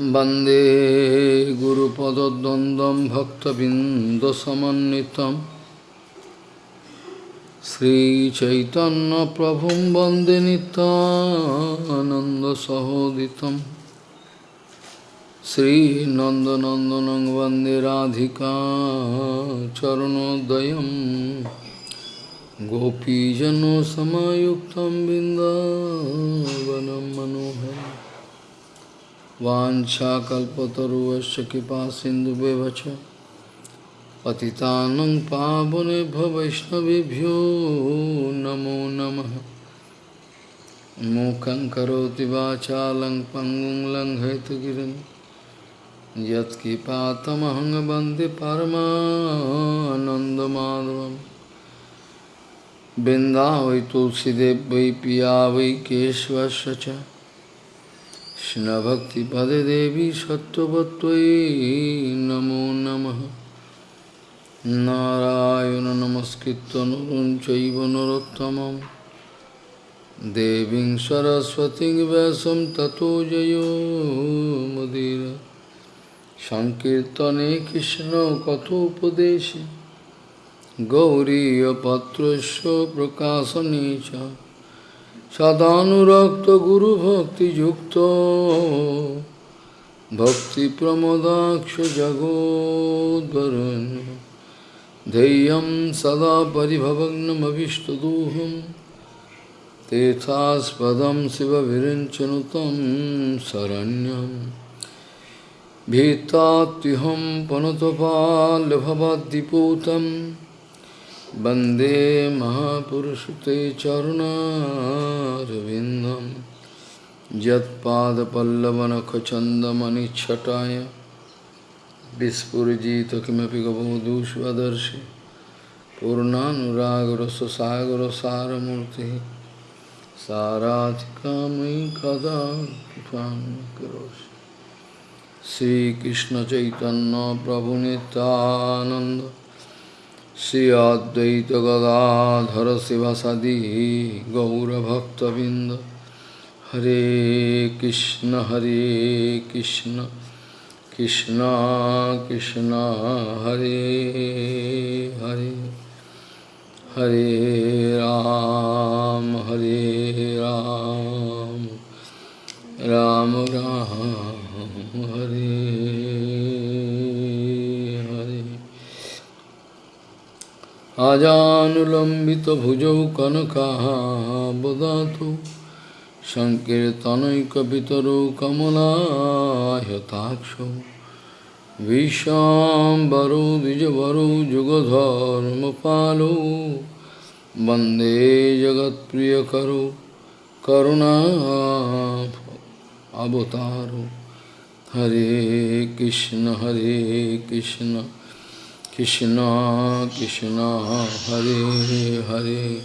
वन्दे गुरुपदद्वन्द्वं भक्तबिन्दसमन्वितं श्रीचैतन्यप्रभुं वन्दे नितानन्दसहोदितं श्रीनन्दनन्दनं वन्दे राधिका चरणोदयं गोपीजनसमायुक्तं बिन्दावनं मनोहरम् वाञ्छाकल्पतरुवश्च कृपा सिन्धुव्यवच पतितानं पावनेभ्य वैष्णवेभ्यो नमो नमः। मूकं करोति वाचालं पङ्गुं लङ्घयतगिरिं यत्किपातमहं वंदे वृन्दावै तुलसीदेव वै पिया वै কৃষ্ণভক্তিপদে দেবী সত্যবত্তই নমো নম। নারায়ণ নমস্কৃত নরুন চৈব নরোত্তম দেবী সরস্বতী ব্যাসম ততো জয় মুদির। সংকীর্তনে কৃষ্ণ কথোপদেশে। গৌরীপত্র প্রকাশনে চ সদানুরক্ত গুরু ভক্তি যুক্ত ভক্তি প্রমোদাক্ষ জগোদ্বরণ ধেয়ম সদা পরিভবগ্নমীষ্টদূহম তেথাস্পদম শিবভিরঞ্চনুতম শরণ্যম ভীতাহম পনতপালভবদ্দিপূতম वंदे महापुरुषते चरुणारविन्दं। यत्पादपल्लवनखचन्दमनिच्छटाय विस्फुरिजित किमपि गबोधूष्वदर्शि पूर्णानुरागरससागरसारमूर्तिः साराधिकामयि कदा कृपां करोषि श्रीकृष्णचैतन्यप्रभुनितानन्द श्री अद्वैत गदाधर शिव शिवासादि गौरभक्तबिंद हरे कृष्ण हरे कृष्ण कृष्ण कृष्ण, हरे हरे। हरे राम हरे राम। राम राम, हरे। आजानुलम्बितभुजौ कनकाबदातु सङ्कीर्तनैकपितरौ कमलायताक्षौ। विशाम्बरौ, द्विजवरौ, जुगधर्मपालौ। वंदे जगत्प्रियकरौ करुणा अवतारौ। हरे कृष्ण हरे Krishna. Krishna Krishna Hare Hare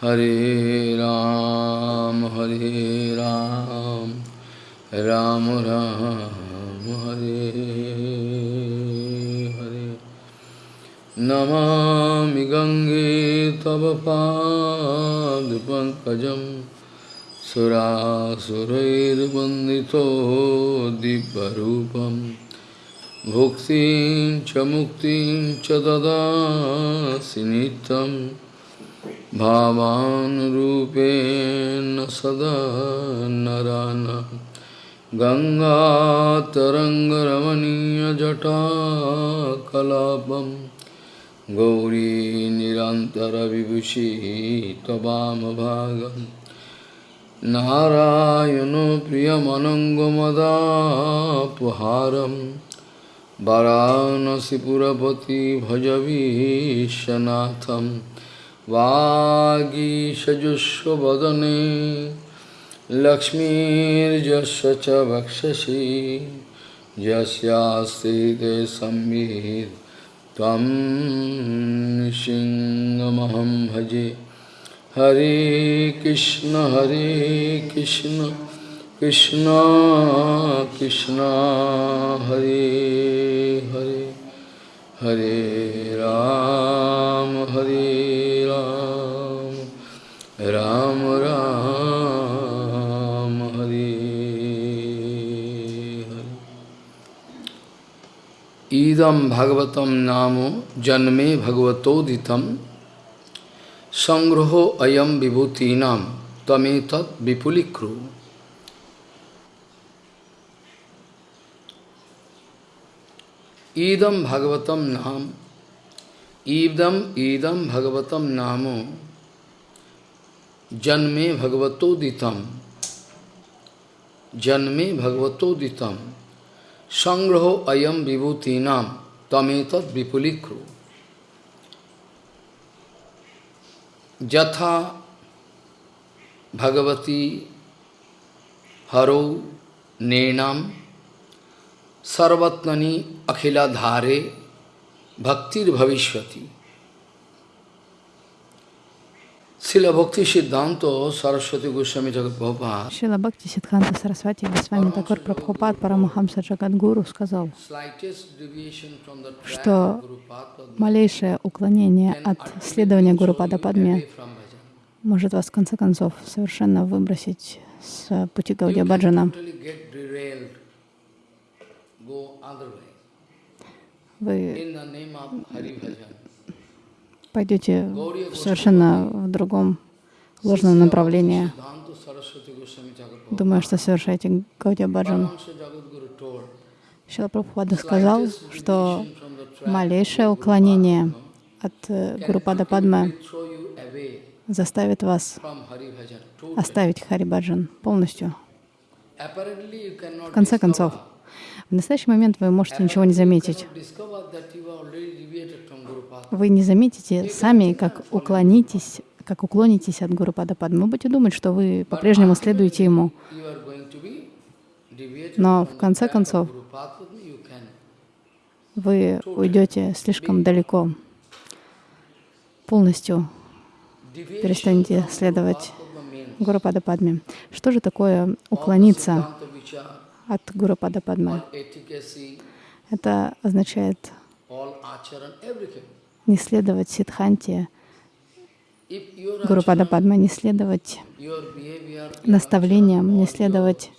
Hare Ram Hare Ram Ram Ram Hare Hare Namami Gange Tava Pad Sura Surair Bandito Dibbarupam भुक्तिं च मुक्तिं च ददासि नित्यं भावानुरूपेण सदा नरान। गङ्गातरङ्गरमणीयजटा कलापं गौरी निरन्तरविभूषि भाग नारायणो प्रियमनङ्गमदापहारम् वाराणसीपुरपति भजवीशनाथं वागीषजुष्वदने लक्ष्मीर्जस्य च वक्षसि। यस्यास्ते संवित् त्वं सिंहमहं भजे। हरे कृष्ण हरे Krishna. Krishna Krishna Hare Hare Hare Ram Hare Ram Ram Ram Hare Hare Idam Bhagavatam Namo Janme Bhagavatoditam Sangraho Ayam Vibhutinam Tametat Vipulikru ईदम भगवतम नाम। ईदम ईदम भगवतम नामो। जन्मे भगवतोदितम जन्मे भगवतोदितम संग्रह अयम विभूतिना तमेत विपुलीक्रु जथा भगवती, हरो नेनाम Sarvatmani Akhila Dhare Bhaktir Bhavishwati Bhakti Siddhanta Saraswati Goswami Jagat Prabhupada Шила Бхакти Сидханта Сарасвати Госвами Такур Прабхупад Парамахамса Джагадгуру сказал, что малейшее уклонение от следования Гуру Падападме away from bhajan. может вас в конце концов совершенно выбросить с пути Гаудия Баджана. Вы пойдете совершенно в другом ложном направлении, думая, что совершаете Гаудия Баджан. Шила Прабхупада сказал, что малейшее уклонение от э, Гуру Падападмы throw you away заставит вас оставить Харибаджан полностью. В конце концов, в настоящий момент вы можете ничего не заметить. Вы не заметите сами, как уклонитесь, как уклонитесь от Гуру Падападмы. Вы будете думать, что вы по-прежнему следуете ему. Но в конце концов вы уйдете слишком далеко. Полностью перестанете следовать Гуру Падападме. Что же такое уклониться от Гуру all efficacy, Это означает не следовать Сидханте If your Гуру acharan, Падападмы, не следовать наставлениям, не следовать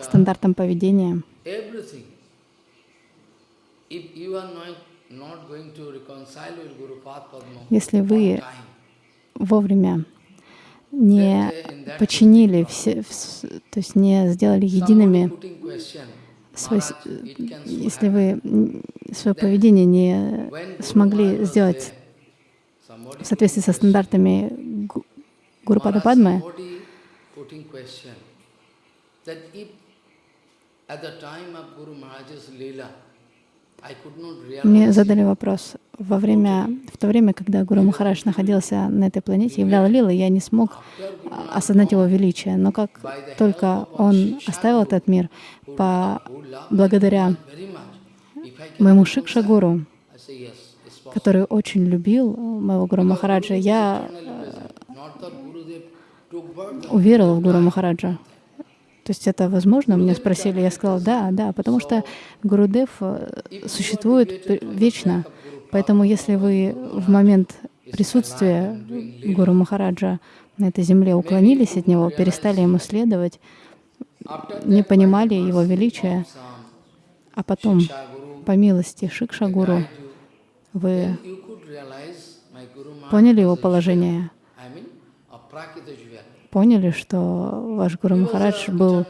стандартам поведения, если вы вовремя не подчинили все, вс- то есть не сделали едиными свой, если вы свое поведение не смогли сделать в соответствии со стандартами Гу- Гуру Падападмы, somebody putting question that if at the time of Guru Maharaj's Leela, мне задали вопрос, во время, в то время, когда Гуру Махарадж находился на этой планете, являл Лила, я не смог а, осознать его величие. Но как только он оставил этот мир, по, благодаря моему Шикшагуру, который очень любил моего Гуру Махараджа, я birth, уверовал в Гуру Махараджа. То есть это возможно? Мне спросили, я сказала, да, да, потому что Гурудев э, существует вечно. Поэтому если вы в момент присутствия Гуру Махараджа на этой земле уклонились от него, перестали ему следовать, не понимали его величия, а потом, по милости Шикша Гуру, вы поняли его положение, Поняли, что ваш Гуру Махарадж был uh,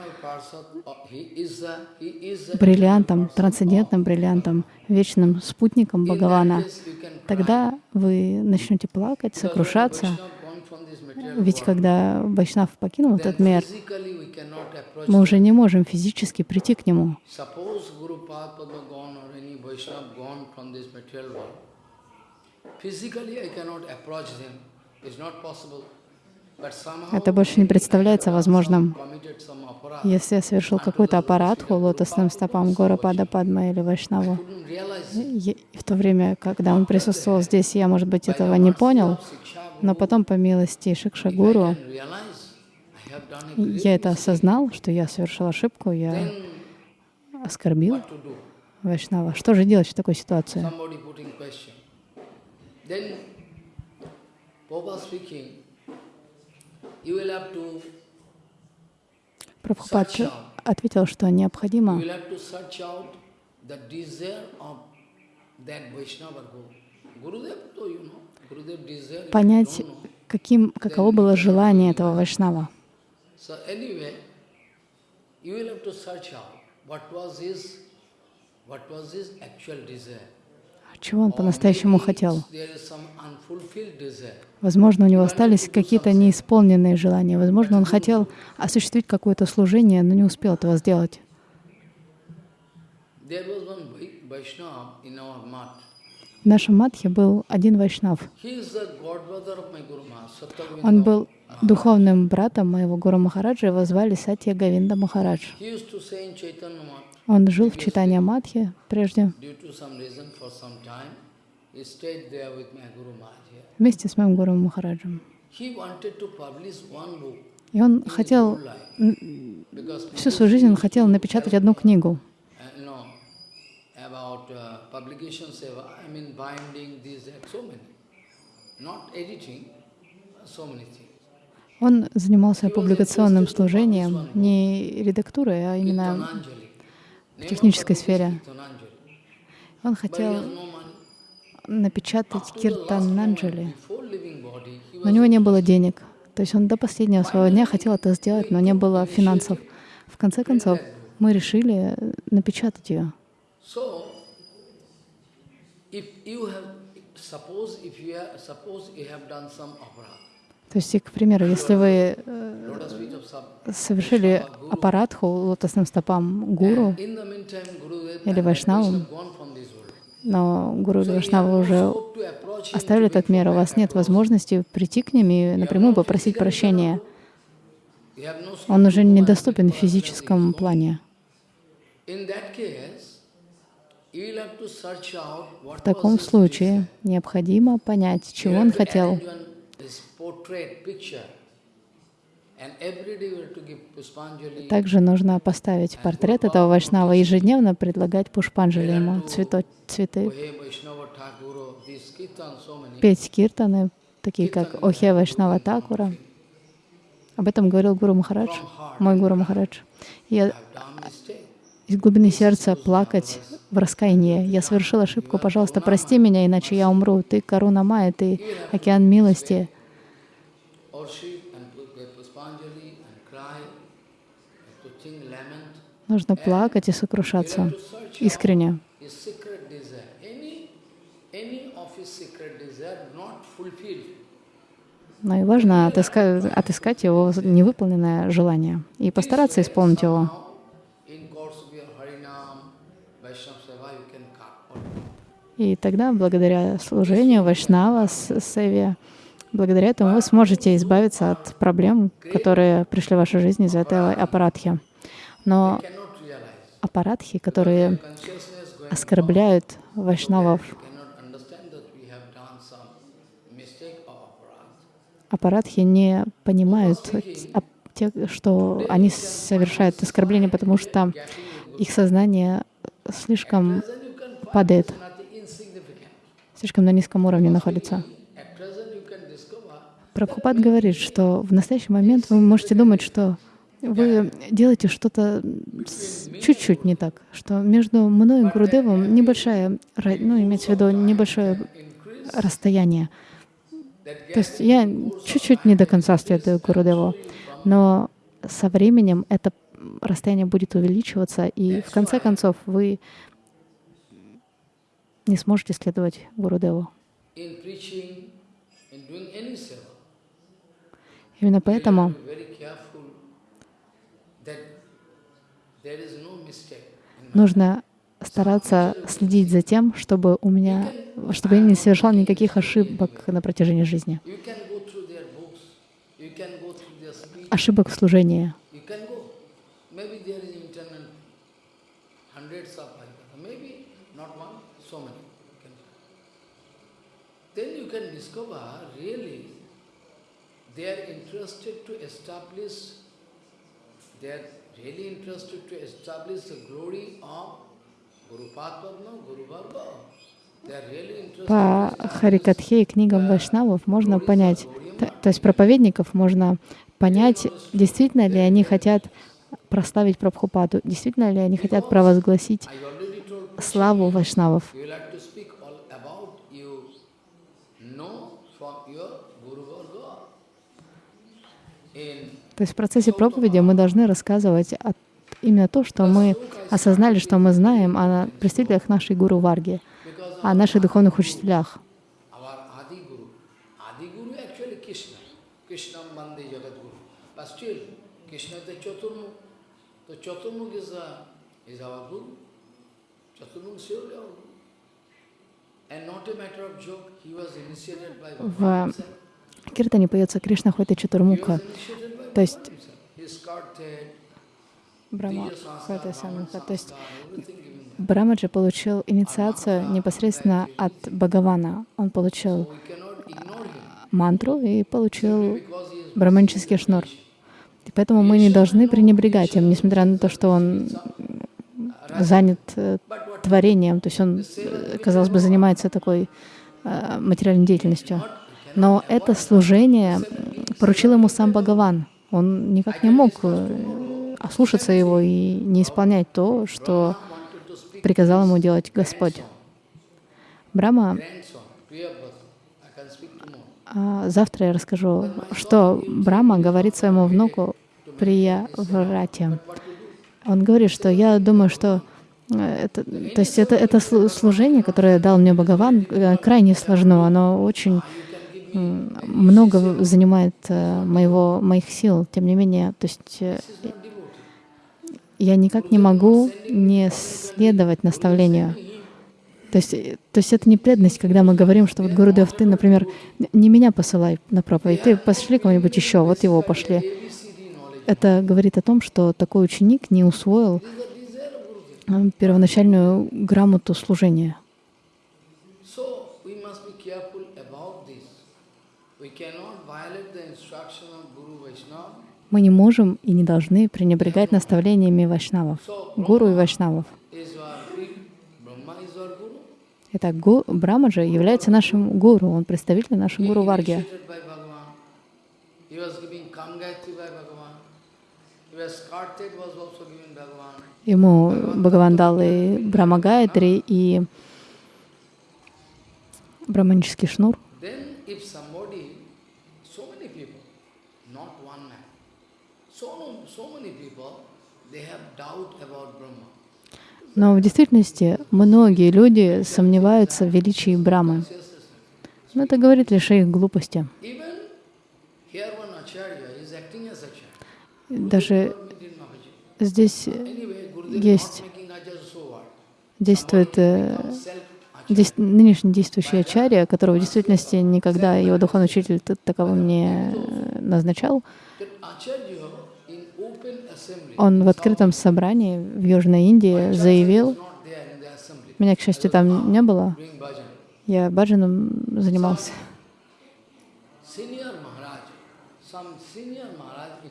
бриллиантом, трансцендентным бриллиантом, вечным спутником Бхагавана, тогда вы начнете плакать, сокрушаться. Ведь когда Вайшнав покинул этот мир, мы уже не можем физически прийти к нему. Physically I cannot approach them. It's not possible. Это больше не представляется возможным. Если я совершил какую-то аппаратху лотосным стопам Гора Пада Падма или Вайшнаву, в то время, когда он присутствовал здесь, я, может быть, этого не понял, но потом, по милости Шикша Гуру, and realize I have done a great я это осознал, что я совершил ошибку, я оскорбил? Вайшнава. Что же делать в такой ситуации? Somebody putting question. Then Prabhupada speaking, you will have to Прабхупад ответил, что необходимо понять, каким, каково было желание этого вайшнава. What was his, what was his actual desire. Чего он по-настоящему хотел. Возможно, у него остались какие-то неисполненные желания. Возможно, он хотел осуществить какое-то служение, но не успел этого сделать. В нашем матхе был один вайшнав. Он был духовным братом моего Гуру Махараджа, его звали Сатья Гавинда Махарадж. Он жил в Читания Матхе прежде, вместе с моим Гуру Махараджем. И он хотел, всю свою жизнь он хотел напечатать одну книгу. uh, uh. Он занимался публикационным служением, не редактурой, а именно Of технической сфере. Он хотел напечатать moment, Киртананджали. Но у него не было денег. То есть он до последнего своего дня хотел это сделать, но не было финансов. В конце концов, мы решили э, напечатать ее. То есть, к примеру, если вы э, lotus feet of sub, совершили аппаратху лотосным стопам гуру, Или Вайшнавам. Но гуру или Вайшнавы уже оставили этот мир, у вас нет возможности прийти к ним и напрямую попросить прощения. Он уже недоступен в физическом плане. В таком случае необходимо понять, чего он хотел. Также нужно поставить портрет этого Вайшнава и ежедневно предлагать пушпанджали ему, цвето, цветы, петь киртаны, такие как Охе Вайшнава Такура. Об этом говорил Гуру Махарадж, мой Гуру Махарадж. Я из глубины сердца плакать в раскаянии. Я совершил ошибку, пожалуйста, прости меня, иначе я умру. Ты Каруна Майя, ты океан милости. Нужно плакать и сокрушаться искренне. Но и важно отыска- отыскать его невыполненное желание и постараться исполнить его. И тогда, благодаря служению Вайшнава, Севе, благодаря этому вы сможете избавиться от проблем, которые пришли в вашу жизнь из-за этой аппаратхи. Но. Аппаратхи, которые оскорбляют вайшнавов, аппаратхи не понимают те, что они совершают оскорбление, потому что их сознание слишком падает, слишком на низком уровне находится. Прабхупад говорит, что в настоящий момент вы можете думать, что вы делаете что-то чуть-чуть не так, что между мной и Гурудевом небольшая, ну, имеется в виду небольшое расстояние. То есть я чуть-чуть не до конца следую Гурудеву, но со временем это расстояние будет увеличиваться, и в конце концов вы не сможете следовать Гурудеву. Именно поэтому to be very careful that there is no mistake. in my нужно стараться следить за тем, чтобы у меня, чтобы я не совершал никаких ошибок на протяжении жизни. Their their Ошибок в служении. Then you can discover really they are interested to establish, are really interested to establish the glory of По Харикатхе и книгам вайшнавов можно понять, то, то есть проповедников можно понять, действительно ли они хотят прославить Прабхупаду, действительно ли они хотят провозгласить славу вайшнавов. In То есть в процессе проповеди мы должны рассказывать о- именно то, что мы осознали, что мы знаем о представителях нашей Гуру Варги, о наших духовных учителях. В. Киртане поется Кришна Хота He То есть Самуха. Brahman То есть. Брамаджи получил инициацию непосредственно от Бхагавана. Он получил him. мантру и получил браманический шнур. И поэтому мы не должны пренебрегать им, несмотря на то, что он занят э, творением, то есть он, э, казалось бы, занимается такой э, материальной деятельностью. Но это служение поручил ему сам Бхагаван. Он никак не мог э, ослушаться его и не исполнять то, что приказал ему делать Господь. Брама, а, завтра я расскажу, что Брама говорит своему внуку Прия Врате. Он говорит, что я думаю, что э, это, то есть это, это слу- служение, которое дал мне Бхагаван, э, крайне сложно. Оно очень много занимает э, моего, моих сил. Тем не менее, то есть э, я никак не могу не следовать наставлению. То есть, э, то есть это не преданность, когда мы говорим, что вот Гурудев, ты, например, не меня посылай на проповедь, ты пошли кого-нибудь еще, вот его пошли. Это говорит о том, что такой ученик не усвоил первоначальную грамоту служения. So we must be careful about this. We cannot violate the instruction of Guru Vaishnava. Мы не можем и не должны пренебрегать наставлениями вайшнавов, гуру и вайшнавов. Итак, гу, Брамаджа является нашим гуру, он представитель нашей He гуру Варги. Ему Бхагаван дал и Брамагайтри, и браманический шнур. Then if somebody, so many people, not one man, so, so many people, they have doubt about Brahma. Но в действительности многие люди сомневаются в величии Брамы. Но это говорит лишь о их глупости. Даже здесь Есть. действует э, Self-Acharya. дес- нынешний действующий ачарья, которого в действительности никогда его духовный учитель таковым не э, назначал, он в открытом собрании в Южной Индии заявил, меня, к счастью, там не было, я баджаном занимался.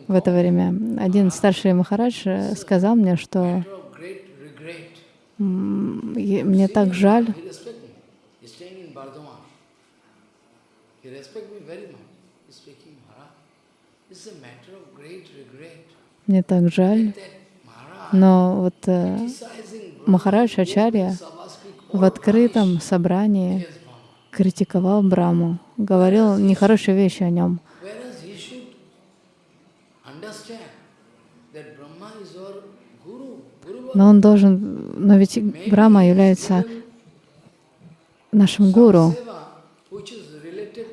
В это время один старший Махарадж э, сказал мне, что мне так жаль, he respect me. He's staying in Bardhaman. He respect me very much. He's speaking, Maharaj. It's a matter of great regret мне так жаль, но вот э, Махарадж Ачарья в открытом собрании критиковал Браму, говорил нехорошие вещи о нем. Но он должен, но ведь Брама является нашим гуру.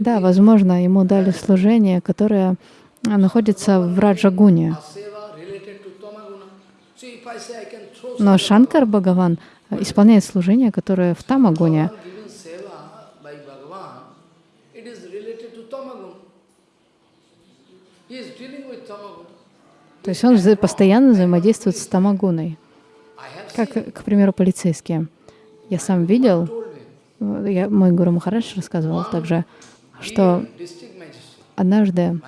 Да, возможно, ему дали служение, которое находится в Раджагуне. Seva related to Tamaguna. So if I say I can throw Но Шанкар Бхагаван а, исполняет служение, которое в Tamagun. То есть он постоянно взаимодействует с Тамагуной. Как, к примеру, полицейские. Я сам видел, э, я, мой Гуру Махарадж рассказывал также, что однажды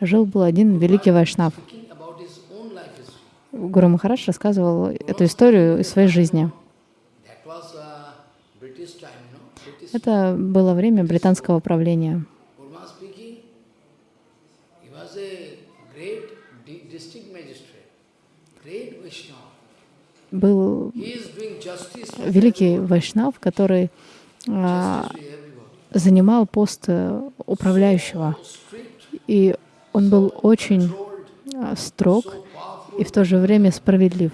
жил-был один великий вайшнав. Гуру Махарадж рассказывал эту историю из своей жизни. Uh, Это было время британского правления. Был великий Вайшнав, который а. Занимал пост э, управляющего. И он был очень а, строг и в то же время справедлив.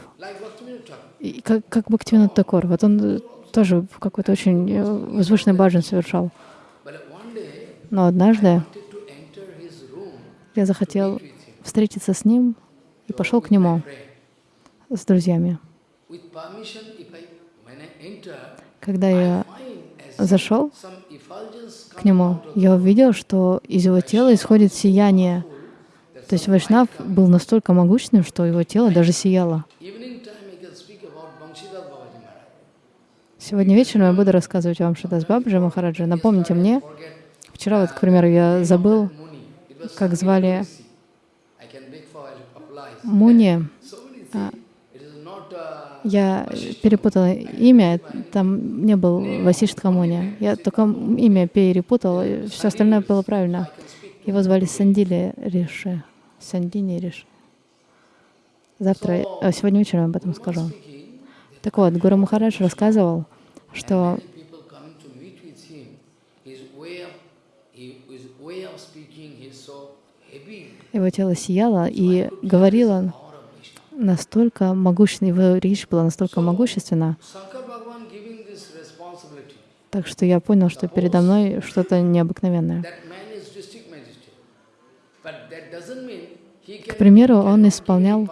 И как, как Бхактивинод Такор. Вот он э, тоже какой-то очень э, возвышенный баджан совершал. Но однажды я захотел встретиться с ним и пошел к нему с друзьями. Когда я зашел к нему, я увидел, что из его тела исходит сияние. То есть Вайшнав был настолько могущественным, что его тело даже сияло. Сегодня вечером я буду рассказывать вам Шидас Бабджи Махараджа. Напомните мне, вчера вот, к примеру, я забыл, как звали. Муни. Я перепутала имя, там не был Васиштха Муни. Я только имя перепутал, все остальное было правильно. Его звали Сандили Риши. Сандини Риши. Завтра, э, сегодня вечером об этом скажу. Так вот, Гуру Махарадж рассказывал, что его тело сияло и говорил он. Настолько могущественно, его речь была настолько могущественна, так что я понял, что передо мной что-то необыкновенное. К примеру, он исполнял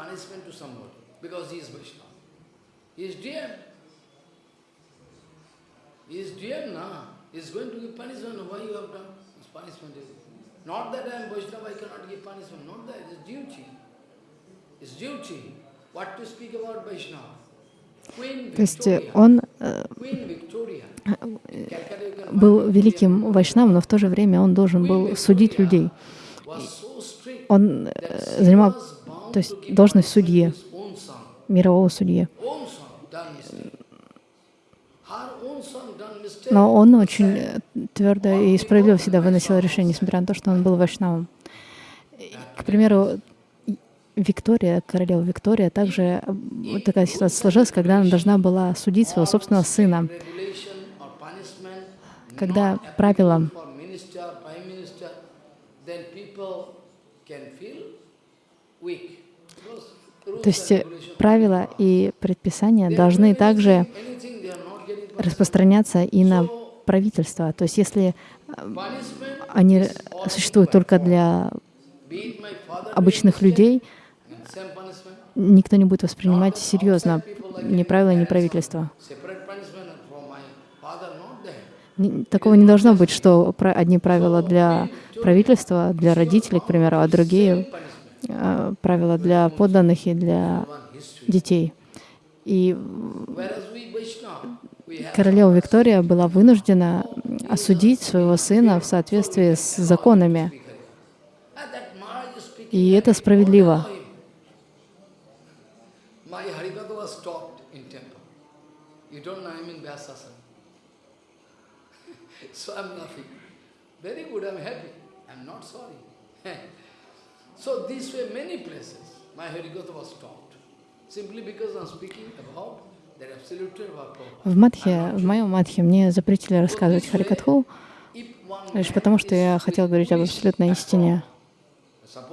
Not that I am Vaishnava, I cannot give punishment. Not that. It is duty. То есть он э, был великим вайшнавом, но в то же время он должен был судить людей. Он э, занимал то есть должность судьи, мирового судьи. Но он очень э, твердо и справедливо всегда выносил решение, несмотря на то, что он был вайшнавом. К примеру, Виктория, королева Виктория, также вот такая ситуация сложилась, когда она должна была судить своего собственного сына. Когда правила То есть э, правила и предписания должны также распространяться и на правительство. То есть если э, они существуют только для обычных людей, mistake, and same punishment. Никто не будет воспринимать серьезно ни правила, ни. Ни- Такого не должно быть, что одни правила для правительства, для родителей, к примеру, а другие э, правила для подданных и для детей. И королева Виктория была вынуждена осудить своего сына в соответствии с законами. И это справедливо. My Harikatha was stopped in temple. You don't know I'm in Vyasasana. so I'm laughing. Very good, I'm happy. I'm not sorry. so these were many places. My Harikatha was stopped. Simply because I'm speaking about. В Мадхе, в моем Мадхе мне запретили рассказывать Харикатху, лишь потому, что я хотел говорить об абсолютной истине. Uh,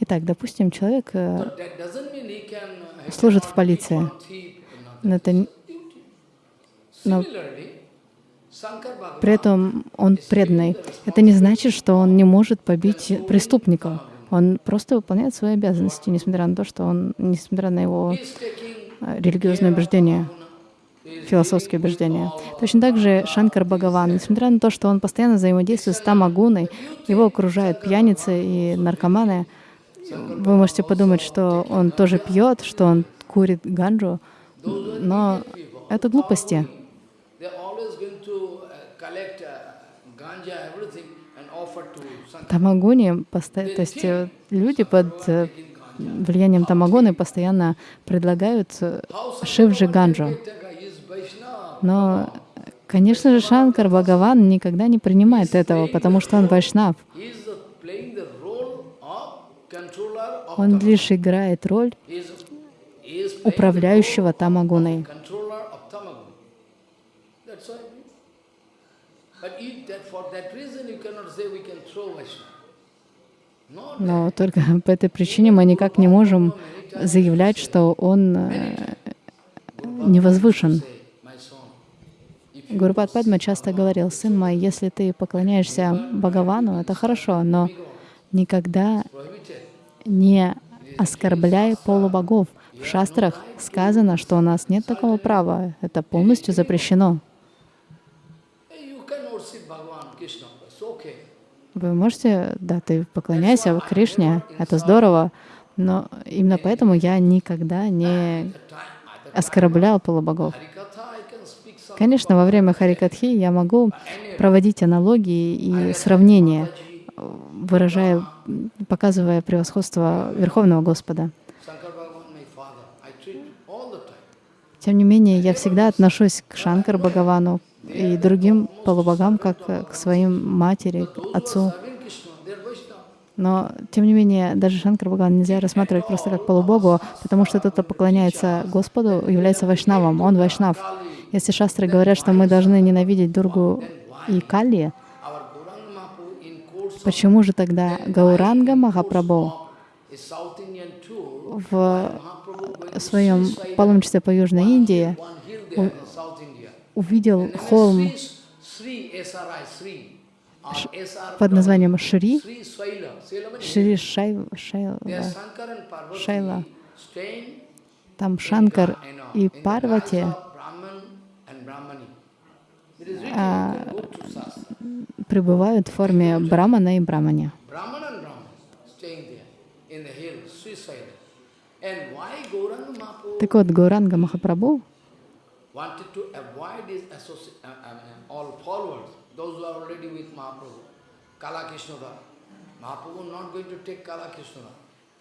Итак, допустим, человек служит в полиции. это но при этом он преданный. Это не значит, что он не может побить преступников. Он просто выполняет свои обязанности, несмотря на то, что он, несмотря на его э, религиозные убеждения, философские убеждения. Точно так же Шанкар Бхагаван, несмотря на то, что он постоянно взаимодействует с Тамагуной, его окружают пьяницы и наркоманы, вы можете подумать, что он тоже пьет, что он курит ганджу, но это глупости. посто- то есть э, люди под э, влиянием тамагоны постоянно предлагают э, шивджи ганджу. Но, конечно же, Шанкар Бхагаван никогда не принимает этого, потому что он вайшнав. He is the, playing the controller of Он лишь играет роль управляющего тамагуной. Но только по этой причине мы никак не можем заявлять, что он э, не возвышен. Гурупад Падма часто говорил, сын мой, если ты поклоняешься Бхагавану, это хорошо, но никогда не оскорбляй полубогов. В шастрах сказано, что у нас нет такого права. Это полностью запрещено. Вы можете, да, ты поклоняйся Кришне, это здорово, но именно поэтому я никогда не оскорблял полубогов. Конечно, во время Харикатхи я могу проводить аналогии и сравнения, выражая, показывая превосходство Верховного Господа. Тем не менее, я всегда отношусь к Шанкар Бхагавану и другим полубогам, как к своим матери, к отцу. Но, тем не менее, даже Шанкар Бхагаван нельзя рассматривать просто как полубогу, потому что тот, кто поклоняется Господу, является вайшнавом, он вайшнав. Если шастры говорят, что мы должны ненавидеть Дургу и Кали, Our Gauranga Mahaprabhu in course of почему же тогда Гауранга Махапрабху в своем паломничестве по Южной Индии увидел холм под названием Шри, Шри Шай, Шайла. Staying Там Шанкар и Парвати guise of Brahman and Brahmani. Shastra. пребывают в форме Брамана и Брамани. Так вот, Гауранга Махапрабху uh, uh,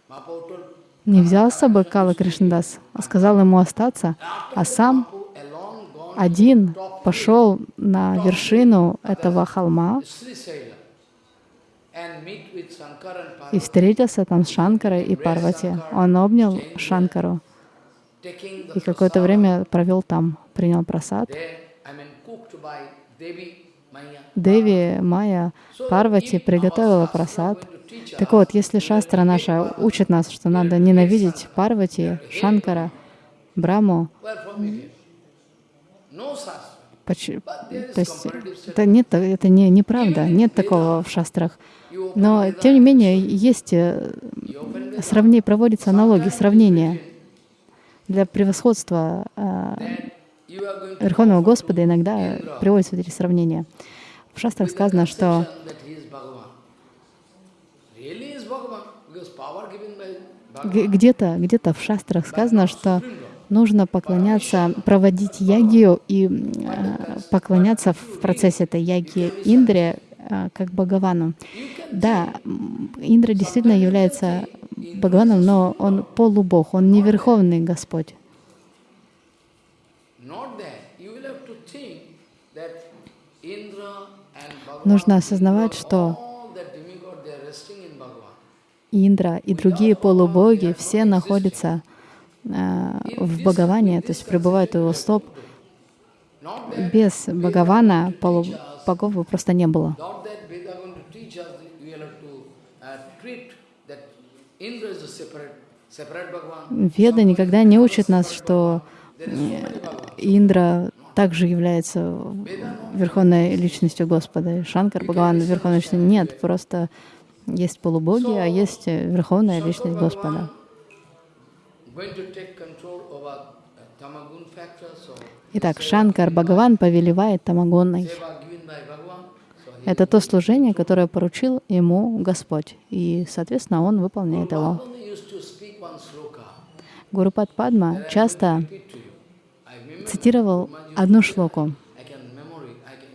uh, не взял с собой Кала Кришнадас, а сказал ему остаться, а сам один пошел на вершину этого холма и встретился там с Шанкарой и Парвати. Он обнял Шанкару и какое-то время провел там, принял просад. Деви, Майя, Парвати приготовила просад. Так вот, если шастра наша учит нас, что надо ненавидеть Парвати, Шанкара, Браму, Where from it is? No such. поч- то есть это, нет, это не, неправда, нет такого в шастрах. Но, тем не менее, есть э, сравнение, проводится аналогии, сравнения для превосходства to Верховного Господа иногда приводятся эти сравнения. В шастрах сказано, что conception that he is Bhagavan. Really is Bhagavan because power given by г- Bhagavan. где-то где в шастрах сказано, что нужно поклоняться, проводить ягию и э, поклоняться в процессе этой ягии Индре э, как Бхагавану. Да, Индра действительно является Бхагаваном, но он полубог, он не верховный Господь. Нужно осознавать, что. Индра и другие полубоги все находятся в Бхагаване, то есть пребывают у его стоп. Без Бхагавана бы просто не было. uh. Веда никогда не учит нас, что э, Индра также является верховной личностью Господа. Шанкар Бхагаван верховной личностью. Нет, просто есть полубоги, а есть э, верховная личность Господа. Итак, Шанкар Бхагаван повелевает Тамагонной. Это то служение, которое поручил ему Господь. И, соответственно, он выполняет его. Гурупад Падма часто цитировал одну шлоку. I can memory, I can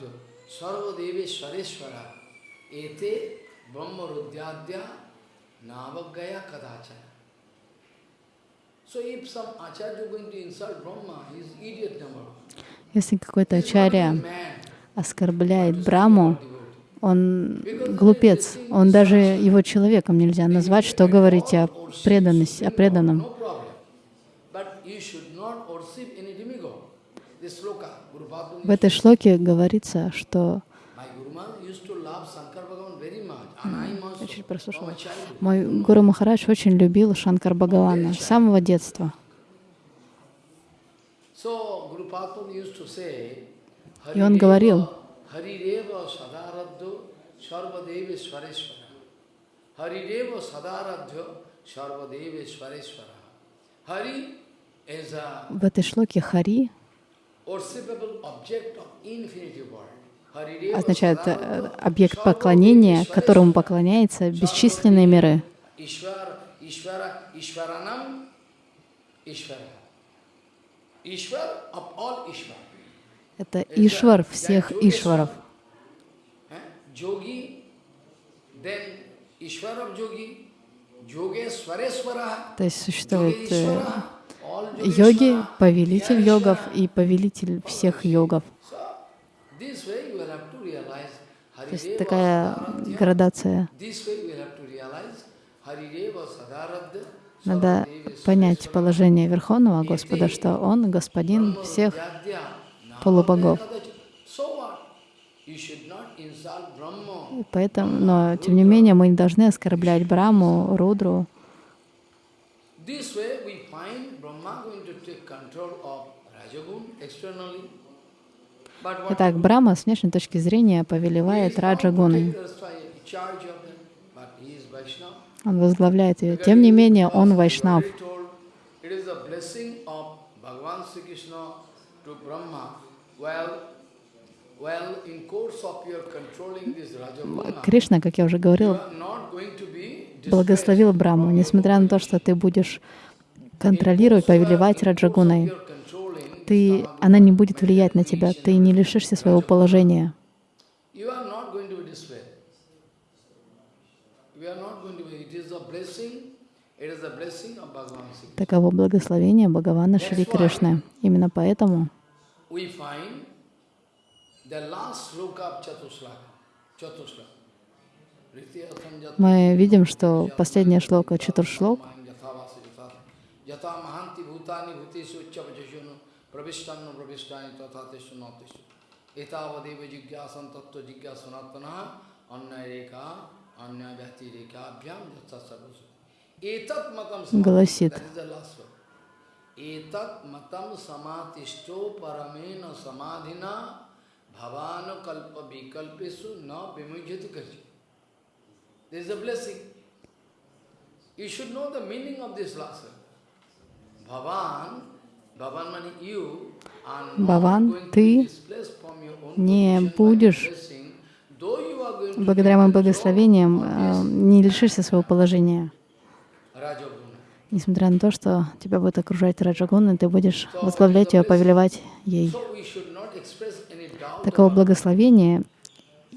in Swareshwara, Ete Navagaya. So if some Acharya going to insult Brahma, he is idiot number one. Если какой-то ачарья оскорбляет Браму, он глупец, он даже его человеком нельзя назвать, что говорить о преданности, о преданном. В этой шлоке говорится, что Я чуть прослушала. Мой Гуру Махарадж очень любил Шанкар Бхагавана с самого детства. И он говорил, в этой шлоке Хари означает э, объект поклонения, которому поклоняются бесчисленные миры. Это Ишвар всех Ишваров. Eh? То есть существует э, йоги, повелитель йогов и повелитель всех йогов. То есть такая градация. Надо понять положение Верховного Господа, что Он господин всех полубогов. И Поэтому, но тем не менее мы не должны оскорблять Браму, Рудру. This way we find Brahma going to take control of Rajagun externally. But what Итак, Брама с внешней точки зрения повелевает Раджагуной. Он возглавляет ее. Тем не менее, он вайшнав. Кришна, как я уже говорил, благословил Браму, несмотря на то, что ты будешь контролировать, повелевать Раджагуной ты, она не будет влиять на тебя, ты не лишишься своего положения. Таково благословение Бхагавана Шри Кришны. Именно поэтому мы видим, что последняя шлока Чатуршлок. प्रविष्टान्नु प्रविष्टानि तथा तेषु न तेषु एतावदेव जिज्ञासन तत्व जिज्ञासनात्मनः अन्यरेखा अन्य व्यक्तिरेखाभ्याम यथा सर्वसु एतत् मतम Гласит. that is the last one. एतत् मतम समातिष्ठो परमेन समाधिना भवान कल्प विकल्पेषु न विमुह्यति कचि This is a blessing. You should know the meaning of this last to ты не будешь благодаря моим благословениям э, не лишишься своего положения. Несмотря на то, что тебя будет окружать Раджагуна, ты будешь возглавлять ее, повелевать ей. Такого благословения,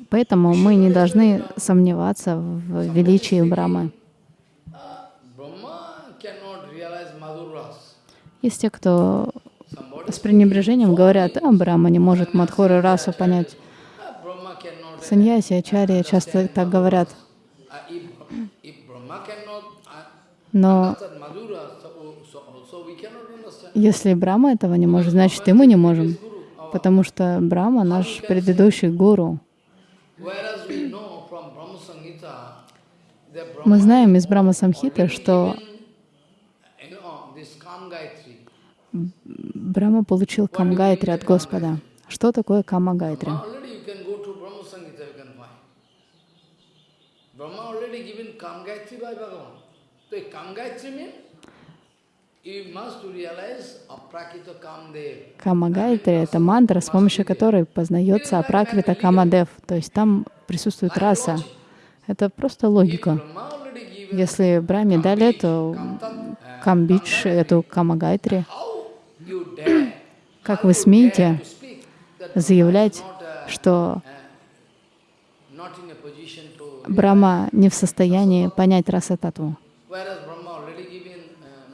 поэтому мы не должны сомневаться в величии Брамы. uh, Brahma cannot realize Madhur Ras. Есть те, кто с пренебрежением говорят, а Брама не может Мадхуру расу понять. Саньяси, Ачарья часто так говорят. Но если Брама этого не может, значит и мы не можем. Потому что Брама наш предыдущий гуру. Мы знаем из Брама Самхиты, что you know, this Kam Gayatri. Брама получил Камгайтри от Господа. Что такое Камагайтри? Камагайтри — это мантра, с помощью которой познается Апракрита Камадев. То есть там присутствует раса. Это просто логика. Если Браме дали эту Камбидж, эту Камагайтри, как вы смеете заявлять, что Брама не в состоянии понять раса татву, whereas Brahma already given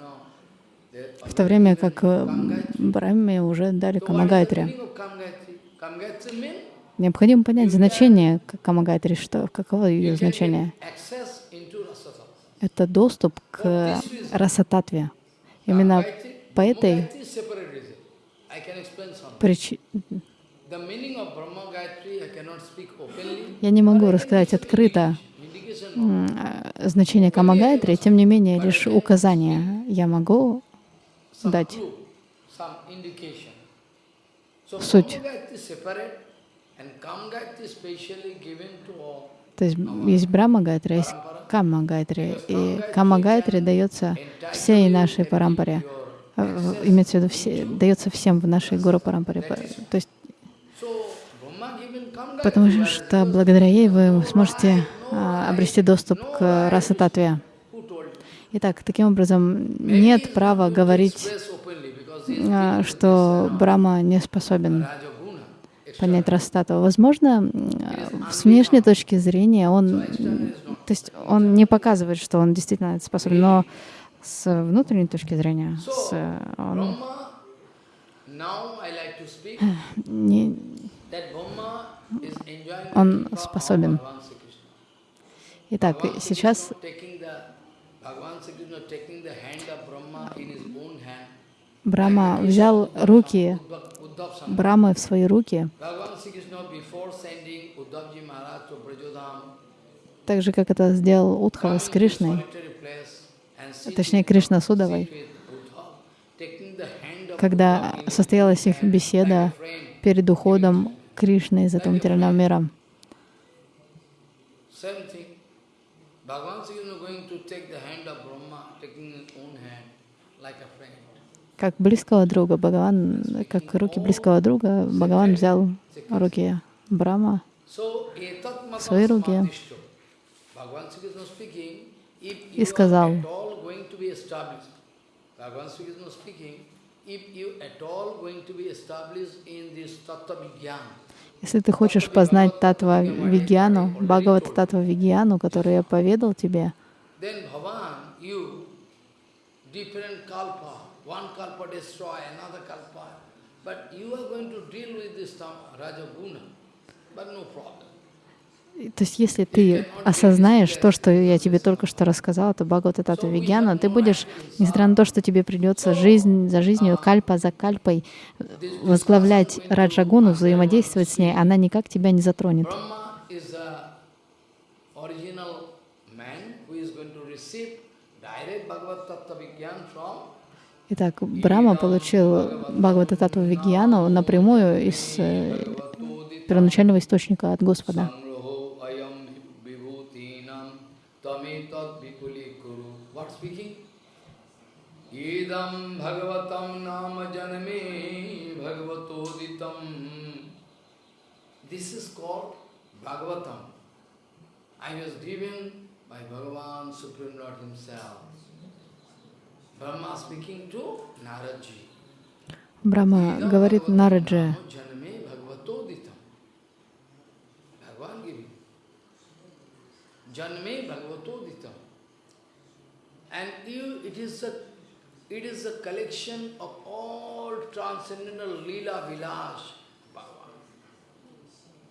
no the в то время как э, Браме уже дали Камагайтри. Необходимо понять значение Камагатри, что, каково ее значение. Это доступ к расататве. Именно по этой Openly. я не могу рассказать открыто э, значение Камагайтри, тем не менее, лишь указание я могу дать. Суть. То есть есть Брахма Гайтри, есть Гайтри, и Камма Гайтри дается всей нашей парампаре, Э, имеется в виду, все, дается всем в нашей Гуру парампаре. То есть Потому что благодаря ей вы сможете а, обрести доступ к раса татве. who told you? Итак, таким образом, нет права говорить, а, что Брахма не способен понять раса татву. Возможно, м, с внешней точки зрения он, то есть он не показывает, что он действительно способен, но с внутренней точки зрения с, э, он не, Он способен. Итак, сейчас. Брахма взял руки. Брамы в свои руки, так же, как это сделал Удхава с Кришной, solitary place and sit точнее, Кришна с Удавой, sit with Uddhav, taking the hand of когда состоялась их беседа перед уходом Кришны из этого материального мира. Как близкого друга Бхагаван, как руки близкого друга, Бхагаван взял руки Брама. Свои руки. samadhishto. Bhagavan Sri Krishna speaking, if И сказал, Если ты хочешь познать Татва Вигьяну, Бхагавата Татва Вигьяну, который я поведал тебе, but you are going to deal with this Rajaguna, but no problem. То есть, если ты осознаешь то, что я тебе только что рассказал, это Бхагавата Татва Вигьяна, ты будешь, несмотря на то, что тебе придется жизнь за жизнью, кальпа за кальпой, возглавлять Раджагуну, взаимодействовать с ней, она никак тебя не затронет. Итак, Брама получил Бхагавата Татва Вигьяну напрямую из э, первоначального источника от Господа. Idam bhagavatam nama janame bhagavatoditam. This is called Bhagavatam. I was given by Bhagavan Supreme Lord Himself. Brahma speaking to Naradji. Брама говорит Нараджи. Janme Bhagavatoditam. And you, it is a it is a collection of all transcendental Leela Vilas Bhagavan.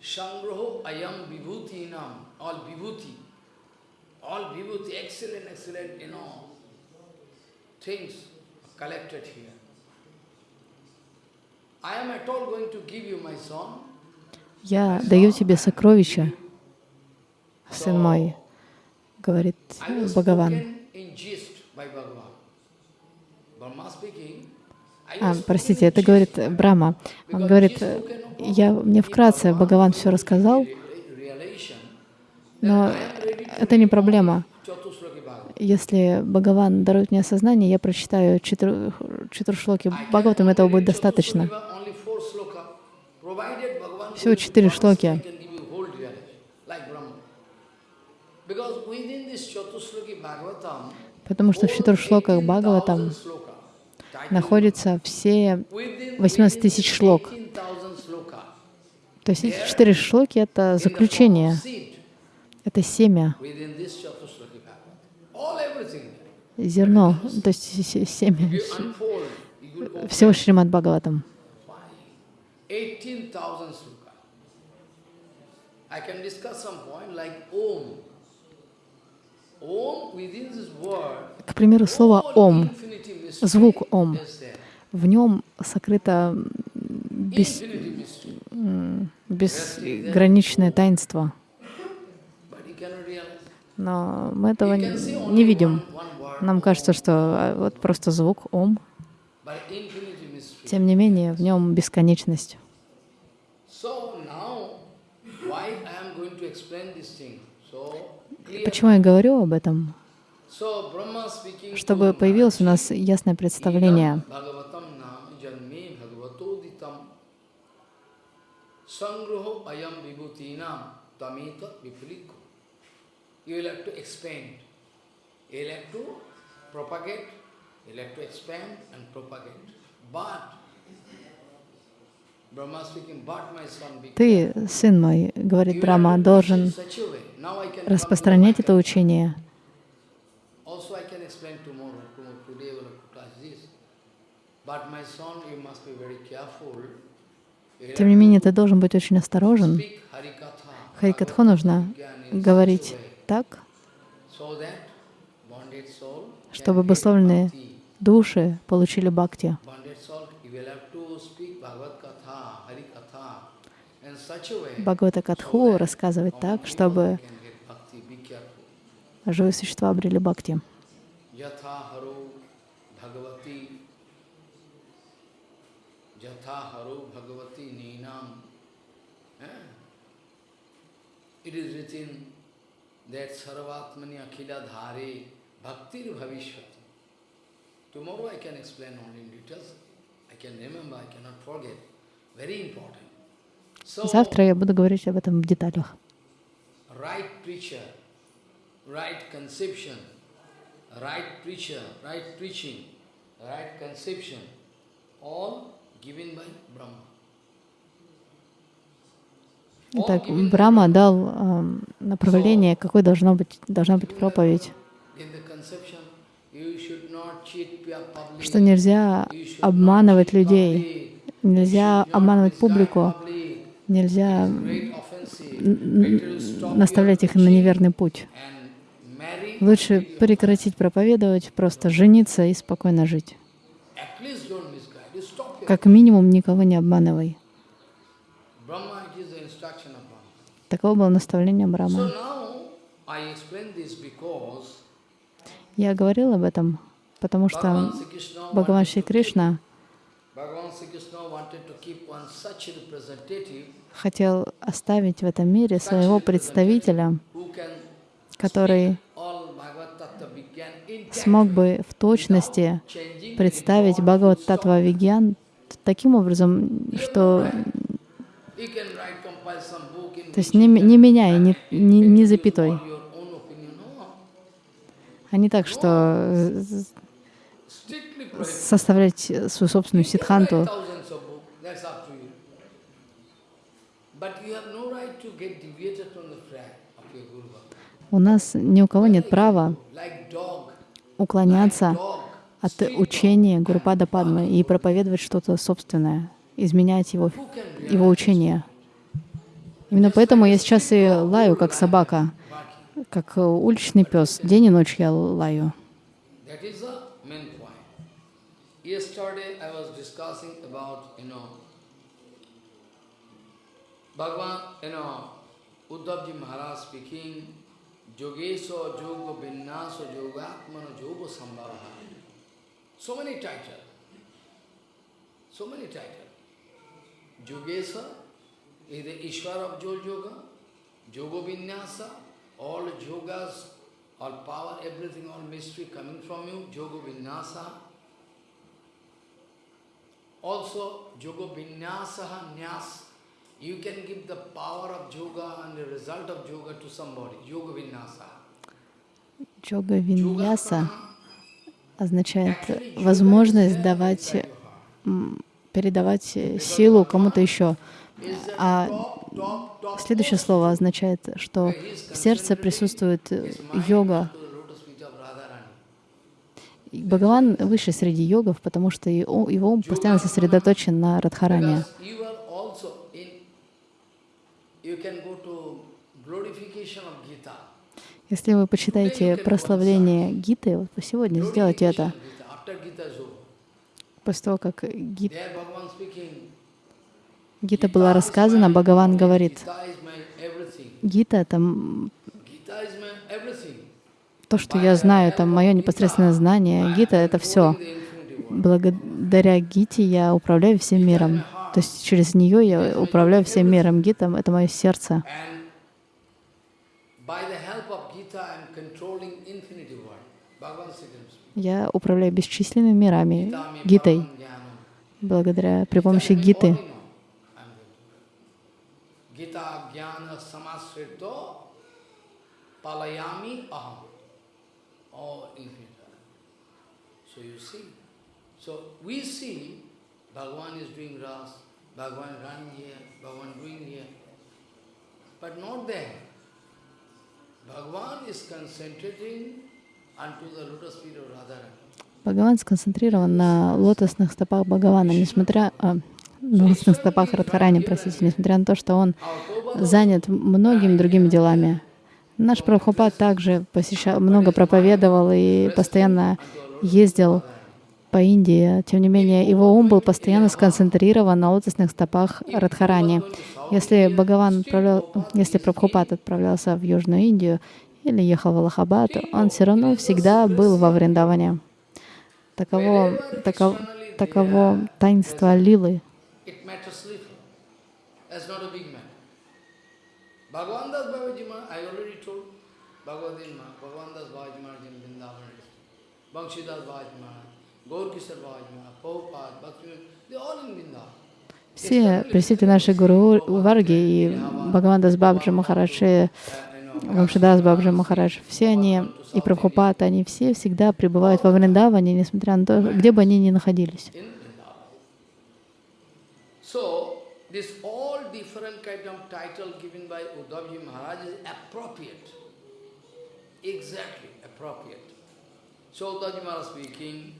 Sangraho ayam vibhutinam, all vibhuti, all vibhuti, excellent, excellent, you know, things collected here. I am at all going to give you my son. я даю тебе сокровища, сын мой, говорит Бхагаван. spoken in gist by Bhagavan. Brahma speaking. I А, простите, это говорит Брама. Он говорит, я мне вкратце Бхагаван все рассказал, но это не проблема. Если Бхагаван дарует мне осознание, я прочитаю четыр- четыршлоки Бхагаватам, этого будет достаточно. Всего четыре шлоки. Потому что в четыршлоках Бхагаватам находятся все within 18 тысяч шлок. 18,000 sloka, То есть эти четыре шлоки — это заключение, это семя, зерно, то есть се- семя всего Шримад Бхагаватам. find 18,000 sloka. I can discuss some. Om within this word, К примеру, слово «ом», звук «ом», в нем сокрыто бес- безграничное таинство. Но мы этого не видим. Нам кажется, что а, вот просто звук «ом», тем не менее, в нем бесконечность. Почему я говорю об этом? Чтобы появилось у нас ясное представление. Idam Bhagavatam nam janme bhagavatoditam sangruho ayam vibhutinam tamita vipuliko. You will have to expand. You will have to propagate, you will have to expand and propagate. But, Brahma speaking, but my son, be Ты, сын мой, говорит teach должен распространять это учение. Тем не менее, ты должен быть очень осторожен. Харикатху нужно говорить так, чтобы обусловленные души получили бхакти. Bonded soul, you will have to speak Bhagavad Katha, Harikatha, in such a way Бхагавата Катху рассказывать так, чтобы живые существа обрели бхакти. Eh? It is written that sarvatmani akhila dhare bhaktir bhavishvati. Tomorrow I can explain only in details. I can remember, I cannot forget. Very important. Завтра я буду говорить об этом в деталях. Итак, Брахма дал эм, направление, какой должно быть, должна быть проповедь. Что нельзя обманывать людей, нельзя обманывать публику. Нельзя наставлять их на неверный путь. Лучше прекратить проповедовать, просто жениться и спокойно жить. Как минимум никого не обманывай. Таково было наставление because Я говорил об этом, потому что Бхагаван Шри Кришна хотел оставить в этом мире своего представителя, который смог бы в точности представить Бхагават Татва Вигьян таким образом, что то есть не, не меняя ни, ни introduce запятой, а не так, что составлять свою собственную ситханту. У нас ни у кого нет права уклоняться от учения Гурупада Падмы и проповедовать что-то собственное, изменять его, его учение. Именно поэтому я сейчас и лаю, как собака, как уличный пес. День и ночь я лаю. Yesterday I was discussing about, you know, Bhagavan, you know, Uddhavji Maharaj speaking, Yogeso Yoga Vinyaso Yogatmano Yoga Sambhava. So many titles. So many titles. Yogesa is the Ishwar of Jol Yoga, Yoga Vinyasa, all yogas, all power, everything, all mystery coming from you, Yoga Vinyasa. Also, Yoga Vinyasa Nyas. You can give the power of yoga and the result of yoga to somebody. Yoga Vinyasa. Джога Виньяса означает возможность давать, передавать силу кому-то еще. А следующее слово означает, что в сердце присутствует йога. Бхагаван выше среди йогов, потому что его ум постоянно сосредоточен на Радхаране. Because you are also in you can go to glorification of Gita. Если вы почитаете прославление Гиты, вот сегодня сделайте это. После того, как. Гита была рассказана, Бхагаван говорит. Гита — это то, что я знаю, это мое непосредственное знание. Гита — это все. Благодаря Гите я управляю всем миром. То есть через нее я управляю всем миром. Гита — это мое сердце. Я управляю бесчисленными мирами Гитой, благодаря при помощи Гиты. you see. So we see Bhagavan is doing ras, Bhagavan running here, Bhagavan doing here. But not there. Bhagavan is concentrating unto the lotus feet of Radharani. Бхагаван сконцентрирован на лотосных стопах Бхагавана, несмотря а, на лотосных стопах Радхарани, простите, несмотря на то, что он занят многими другими делами. Наш Прабхупад также посещал, много проповедовал и постоянно ездил по Индии. Тем не менее, его ум был постоянно сконцентрирован на лотосных стопах Радхарани. Если Бхагаван отправлял, если Прабхупад отправлялся в Южную Индию или ехал в Аллахабад, он все равно всегда был во Вриндаване. Таково, таков, таково таинство Лилы. It matters little. That's not a big matter. Bhagavan Das Babaji Maharaj, I already told Bhagavatin Maharaj, Bhagavan Das Babaji Maharaj in Vrindavan district, Banshidas Babaji Maharaj, Все представители нашей Гуру Варги и Бхагавандас Бабджи Махарадж, и Uh, you know, Вамшидас Бабджи Махарадж, все они, и Прабхупад, они все всегда пребывают во Вриндаване, несмотря на то, где бы они ни находились. So, this all different kind of title given by Uddhavji Maharaj is appropriate. Exactly appropriate. So Uddhavji Maharaj speaking,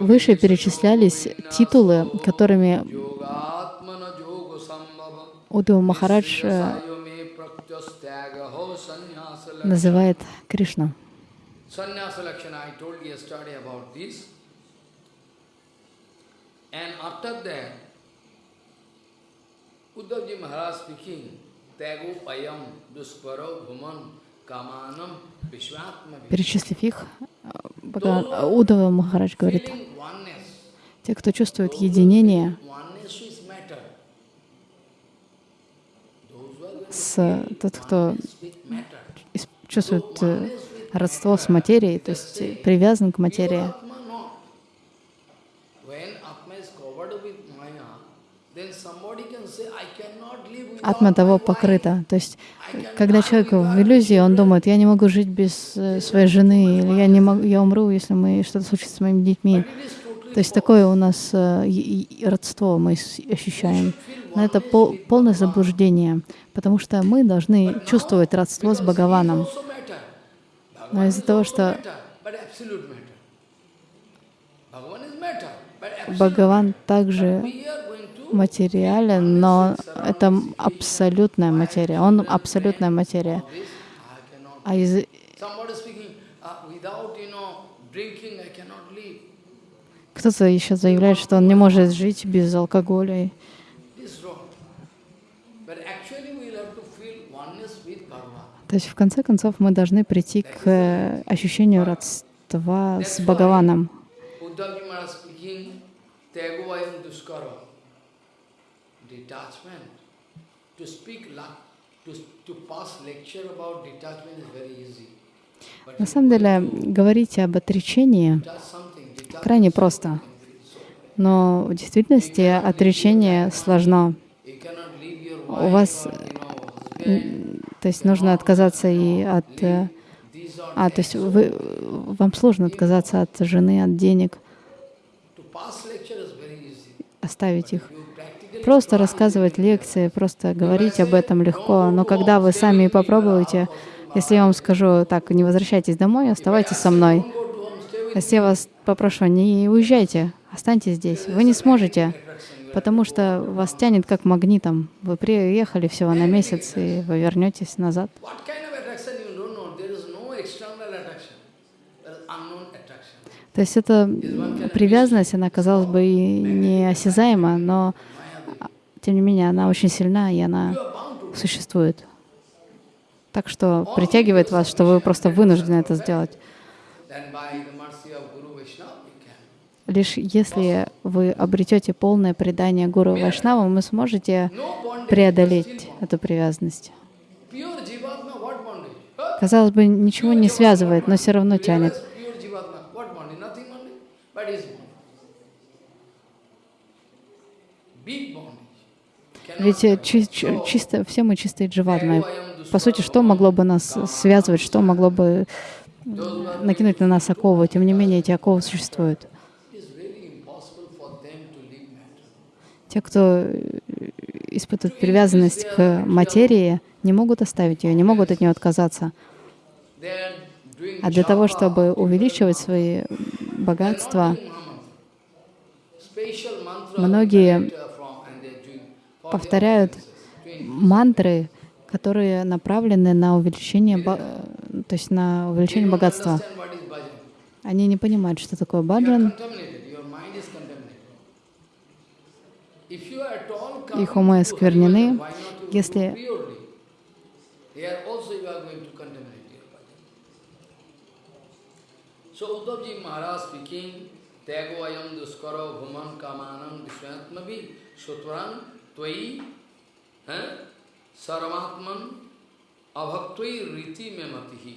Выше перечислялись титулы, которыми Удхав Махарадж э, называет Кришну. Перечислив их, Удхава Махарадж говорит, те, кто чувствует единение с тот, кто чувствует э, родство с материей, то есть привязан к материи. Atma not. When Atma is covered with Maya, then somebody can say, I cannot live without Атма того покрыта. То есть, когда человек в иллюзии, он думает, я не могу жить без э, своей жены, или я, не могу, я умру, если мы, что-то случится с моими детьми. То есть такое у нас э, родство мы ощущаем. Но это пол- полное заблуждение, потому что мы должны чувствовать родство с Бхагаваном. Но из-за того, что. Бхагаван также Материален, но это абсолютная материя. Он абсолютная материя. А из uh, кто-то еще заявляет, что он не может жить без алкоголя. То есть, в конце концов, мы должны прийти к э, ощущению родства с Бхагаваном. Uddhavji Maharaj speaking, Tyagovayam Duskara, detachment. To speak, to, to pass lecture about detachment is very easy. На самом деле, говорить об отречении крайне просто. Но в действительности отречение сложно. У вас. То есть нужно отказаться и от... э, А, то есть вы, вам сложно отказаться от жены, от денег, оставить их. Просто рассказывать лекции, просто говорить об этом легко. Но когда вы сами попробуете, если я вам скажу, так, не возвращайтесь домой, оставайтесь со мной. Если я вас попрошу, не уезжайте, останьтесь здесь, вы не сможете потому что вас тянет как магнитом. Вы приехали всего на месяц, и вы вернетесь назад. То есть эта привязанность, она, казалось бы, и неосязаема, но тем не менее она очень сильна, и она существует. Так что притягивает вас, что вы просто вынуждены это сделать. Лишь если вы обретете полное предание Гуру Вайшнавам, вы сможете преодолеть эту привязанность. Казалось бы, ничего не связывает, но все равно тянет. Big bondage. Ведь э, чи- чи- чисто, все мы чистые ayam По сути, что могло бы нас связывать, что могло бы накинуть на нас оковы? Тем не менее, эти оковы существуют. Те, кто э, испытывает привязанность к материи, не могут оставить ее, не могут от нее отказаться. А для того, чтобы увеличивать свои богатства, многие they collect, uh, from, and they are doing for their повторяют мантры, которые направлены на увеличение, э, то есть на увеличение богатства. Они не понимают, что такое баджан. Их умы осквернены. Если-. So त्वयी, है? सर्वात्मन अभक्त रीति में मत। ही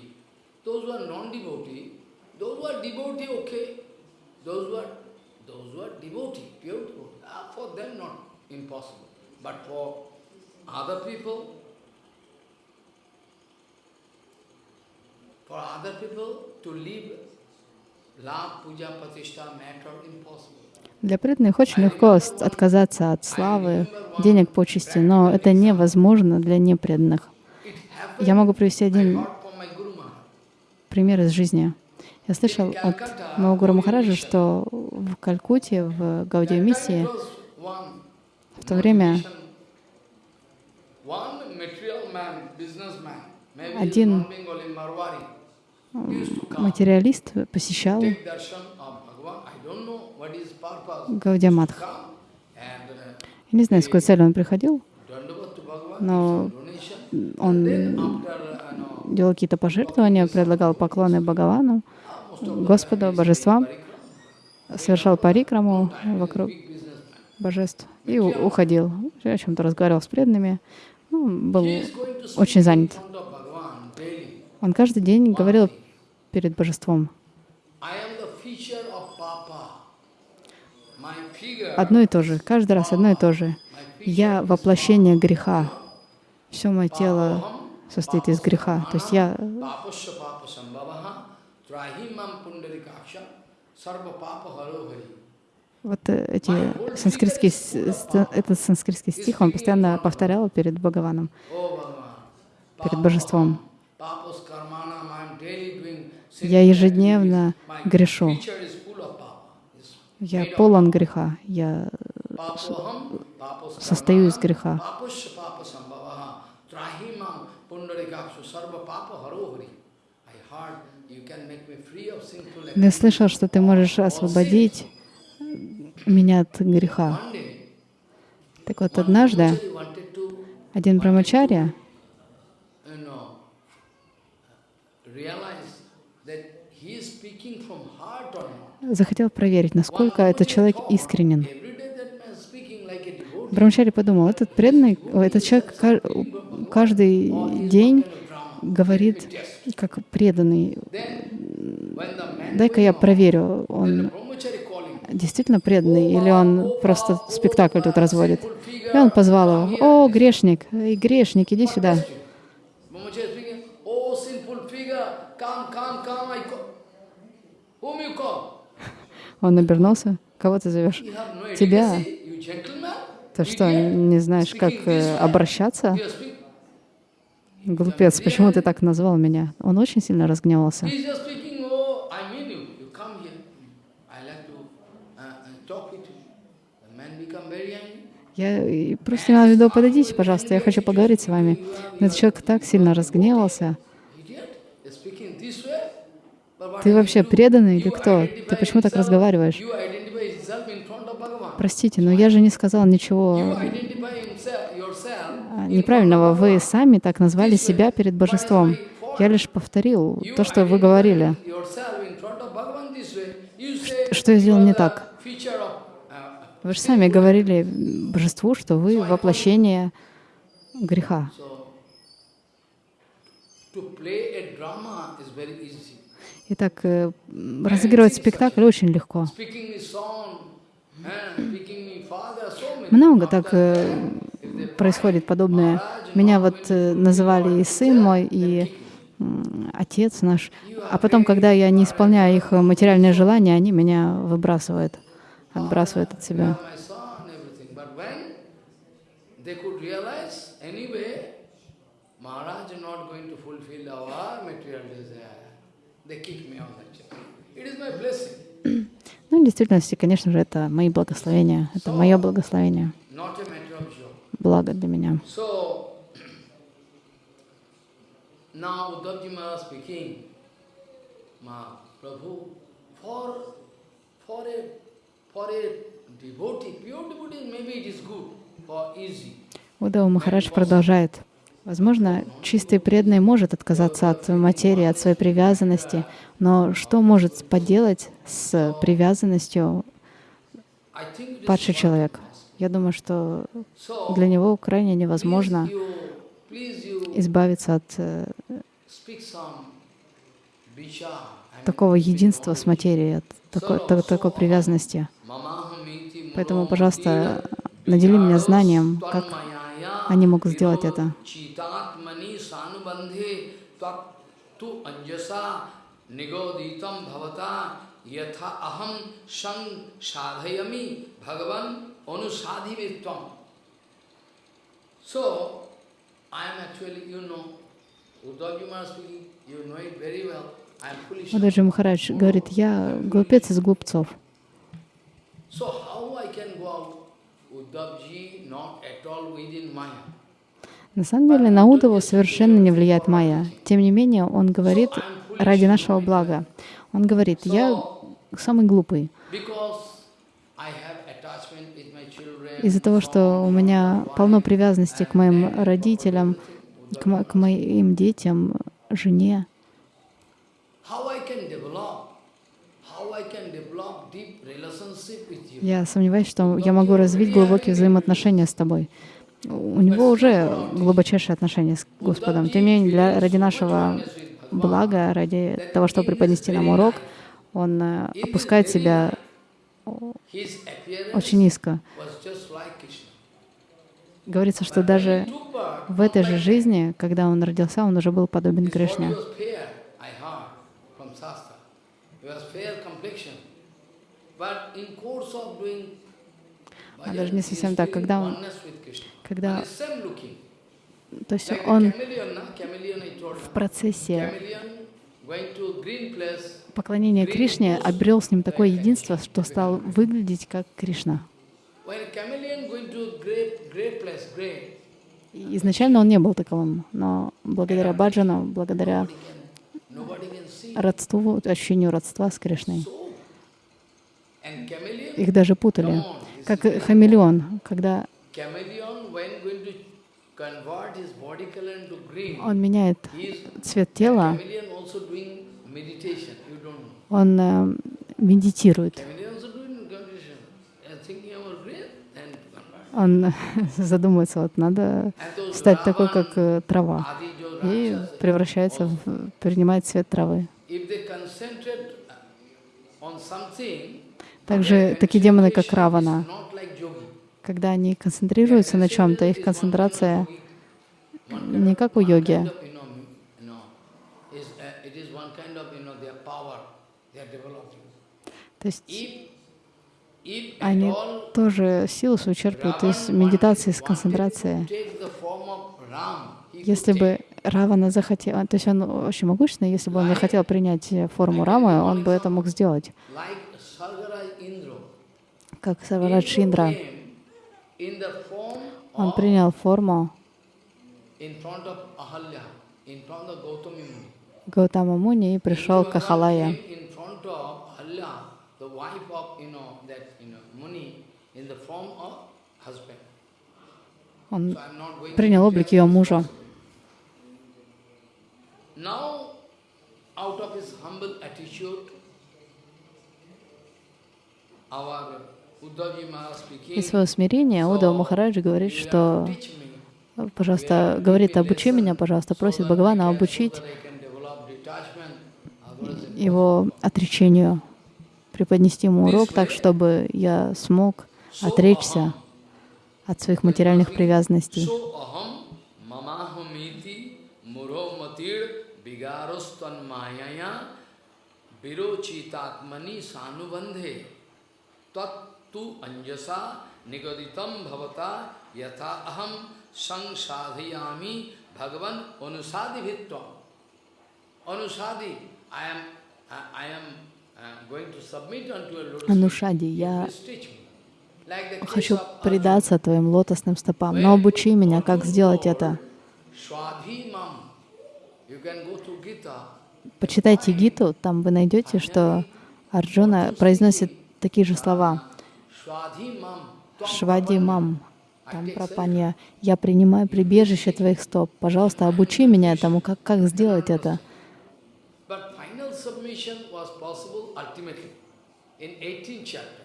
those are non डिबोटी those are डिबोटी okay those are those are डिबोटी प्योर डिबोटी for them not impossible but for आदर पीपल फॉर आदर पीपल टू लीव लाभ पूजा प्रतिष्ठा matter impossible Для преданных очень легко отказаться от славы, денег, почести, но это невозможно для непреданных. Я могу привести один пример из жизни. Я слышал от моего Гуру Махараджа, что в Калькутте, в Гаудия миссии, That was one в то время Один материалист посещал uh, Я не знаю, с какой целью он приходил, но он uh, делал какие-то пожертвования, предлагал поклоны Бхагавану, Господу, божествам, совершал парикраму вокруг божеств и уходил. О чем-то разговаривал с преданными. Ну, был очень занят. Он каждый день говорил перед божеством I am the feature of Papa. My figure, одно и то же, каждый раз одно и то же. Я воплощение греха. Все мое тело состоит из греха. То есть я вот эти санскритские, этот санскритский стих он постоянно повторял перед Бхагаваном, перед божеством. Я ежедневно грешу. feature is full of Papa. Is Я полон греха. Я состою из греха. Я слышал, что ты можешь освободить меня от греха. Так вот, однажды один брамачарья you know, realize that he is speaking from heart or not. Захотел проверить, насколько этот человек искренен. Брамачари подумал, этот преданный, этот человек ка- каждый день говорит как преданный. Дай-ка я проверю, он действительно преданный или он просто спектакль тут разводит. И он позвал его, «О, грешник, эй, грешник, иди сюда». Whom you call? Он обернулся, «Кого ты зовешь?» Тебя. Ты что, не знаешь, как э, обращаться? Глупец, почему ты так назвал меня? Он очень сильно разгневался. Я и просто имела в виду, подойдите, пожалуйста, я хочу поговорить с вами. Но этот человек так сильно разгневался. Idiot, you're speaking this way. But what Ты вообще преданный или кто? Ты почему так разговариваешь? Простите, но я же не сказал ничего а, неправильного. Вы сами так назвали себя перед божеством. Я лишь повторил то, что вы говорили. Что я сделал не так? uh, Вы же сами говорили божеству, что вы воплощение греха. Итак, э, разыгрывать спектакль очень легко. Много так э, происходит подобное. Меня вот э, называли и сын мой, и отец наш. А потом, когда я не исполняю их материальные желания, они меня выбрасывают, отбрасывают от себя. anyway, Maharaj is not going to fulfill our material desire. Ну, в действительности, конечно же, это мои благословения, это мое благословение, благо для меня. Now Uddhavji Maharaj speaking, Ma, Prabhu, for, for a, for a devotee, pure devotee, maybe it is good, for easy. Удава Махарадж продолжает. Возможно, чистый преданный может отказаться от материи, от своей привязанности, но что может поделать с привязанностью падший человек? Я думаю, что для него крайне невозможно избавиться от э, такого единства с материей, от такой, та- такой привязанности. Поэтому, пожалуйста, надели меня знанием, как они могут сделать это. Удаджи Махарадж говорит, я глупец из глупцов. So how I can go out? На самом деле на Удову совершенно не влияет майя. Тем не менее, он говорит ради нашего блага. Он говорит, я самый глупый. Из-за того, что у меня полно привязанности к моим родителям, к, мо- к моим детям, жене. How I can develop? How I can develop deep relationship with you? Я сомневаюсь, что я могу развить глубокие взаимоотношения с тобой. У него уже глубочайшие отношения с Господом. Тем не менее, для, ради нашего блага, ради того, чтобы преподнести нам урок, он э, опускает себя очень низко. Говорится, что даже в этой же жизни, когда он родился, он уже был подобен Кришне. А даже не совсем так. Когда он, когда, то есть он в процессе поклонения Кришне обрел с ним такое единство, что стал выглядеть как Кришна. И Изначально он не был таковым, но благодаря баджану, благодаря родству, ощущению родства с Кришной, их даже путали. Как хамелеон, когда он меняет цвет тела, он э, медитирует. Он задумывается, вот надо стать такой, как э, трава, и превращается в, принимает цвет травы. Также такие демоны, как Равана, когда они концентрируются на чем-то, их концентрация не как у йоги. То есть они тоже силу свою черпают из медитации, из концентрации. Если бы Равана захотел, то есть он очень могущественный, если бы он захотел принять форму Рамы, он бы это мог сделать. Как Сарварадж Индра. in the form Он принял форму. Гаутама Муни и пришел к Ахалае. Он принял облик ее мужа. Now, Из своего смирения Удава Махараджи говорит, "You что пожалуйста, говорит, обучи меня, пожалуйста, просит Бхагавана обучить его отречению, преподнести ему урок так, чтобы я смог отречься от своих материальных привязанностей. Virochitatmani sanubandhe tattu anusadi vitvam. Anusadi, I am, I am uh, going to submit unto your lotus feet. Анушади, я хочу предаться твоим лотосным стопам, но обучи меня, как сделать это. Почитайте Гиту, там вы найдете, что Арджуна произносит такие же слова. Швади мам, там пропанья. Я принимаю прибежище твоих стоп. Пожалуйста, обучи меня этому, как, как сделать это. But final submission was possible ultimately in 18th chapter.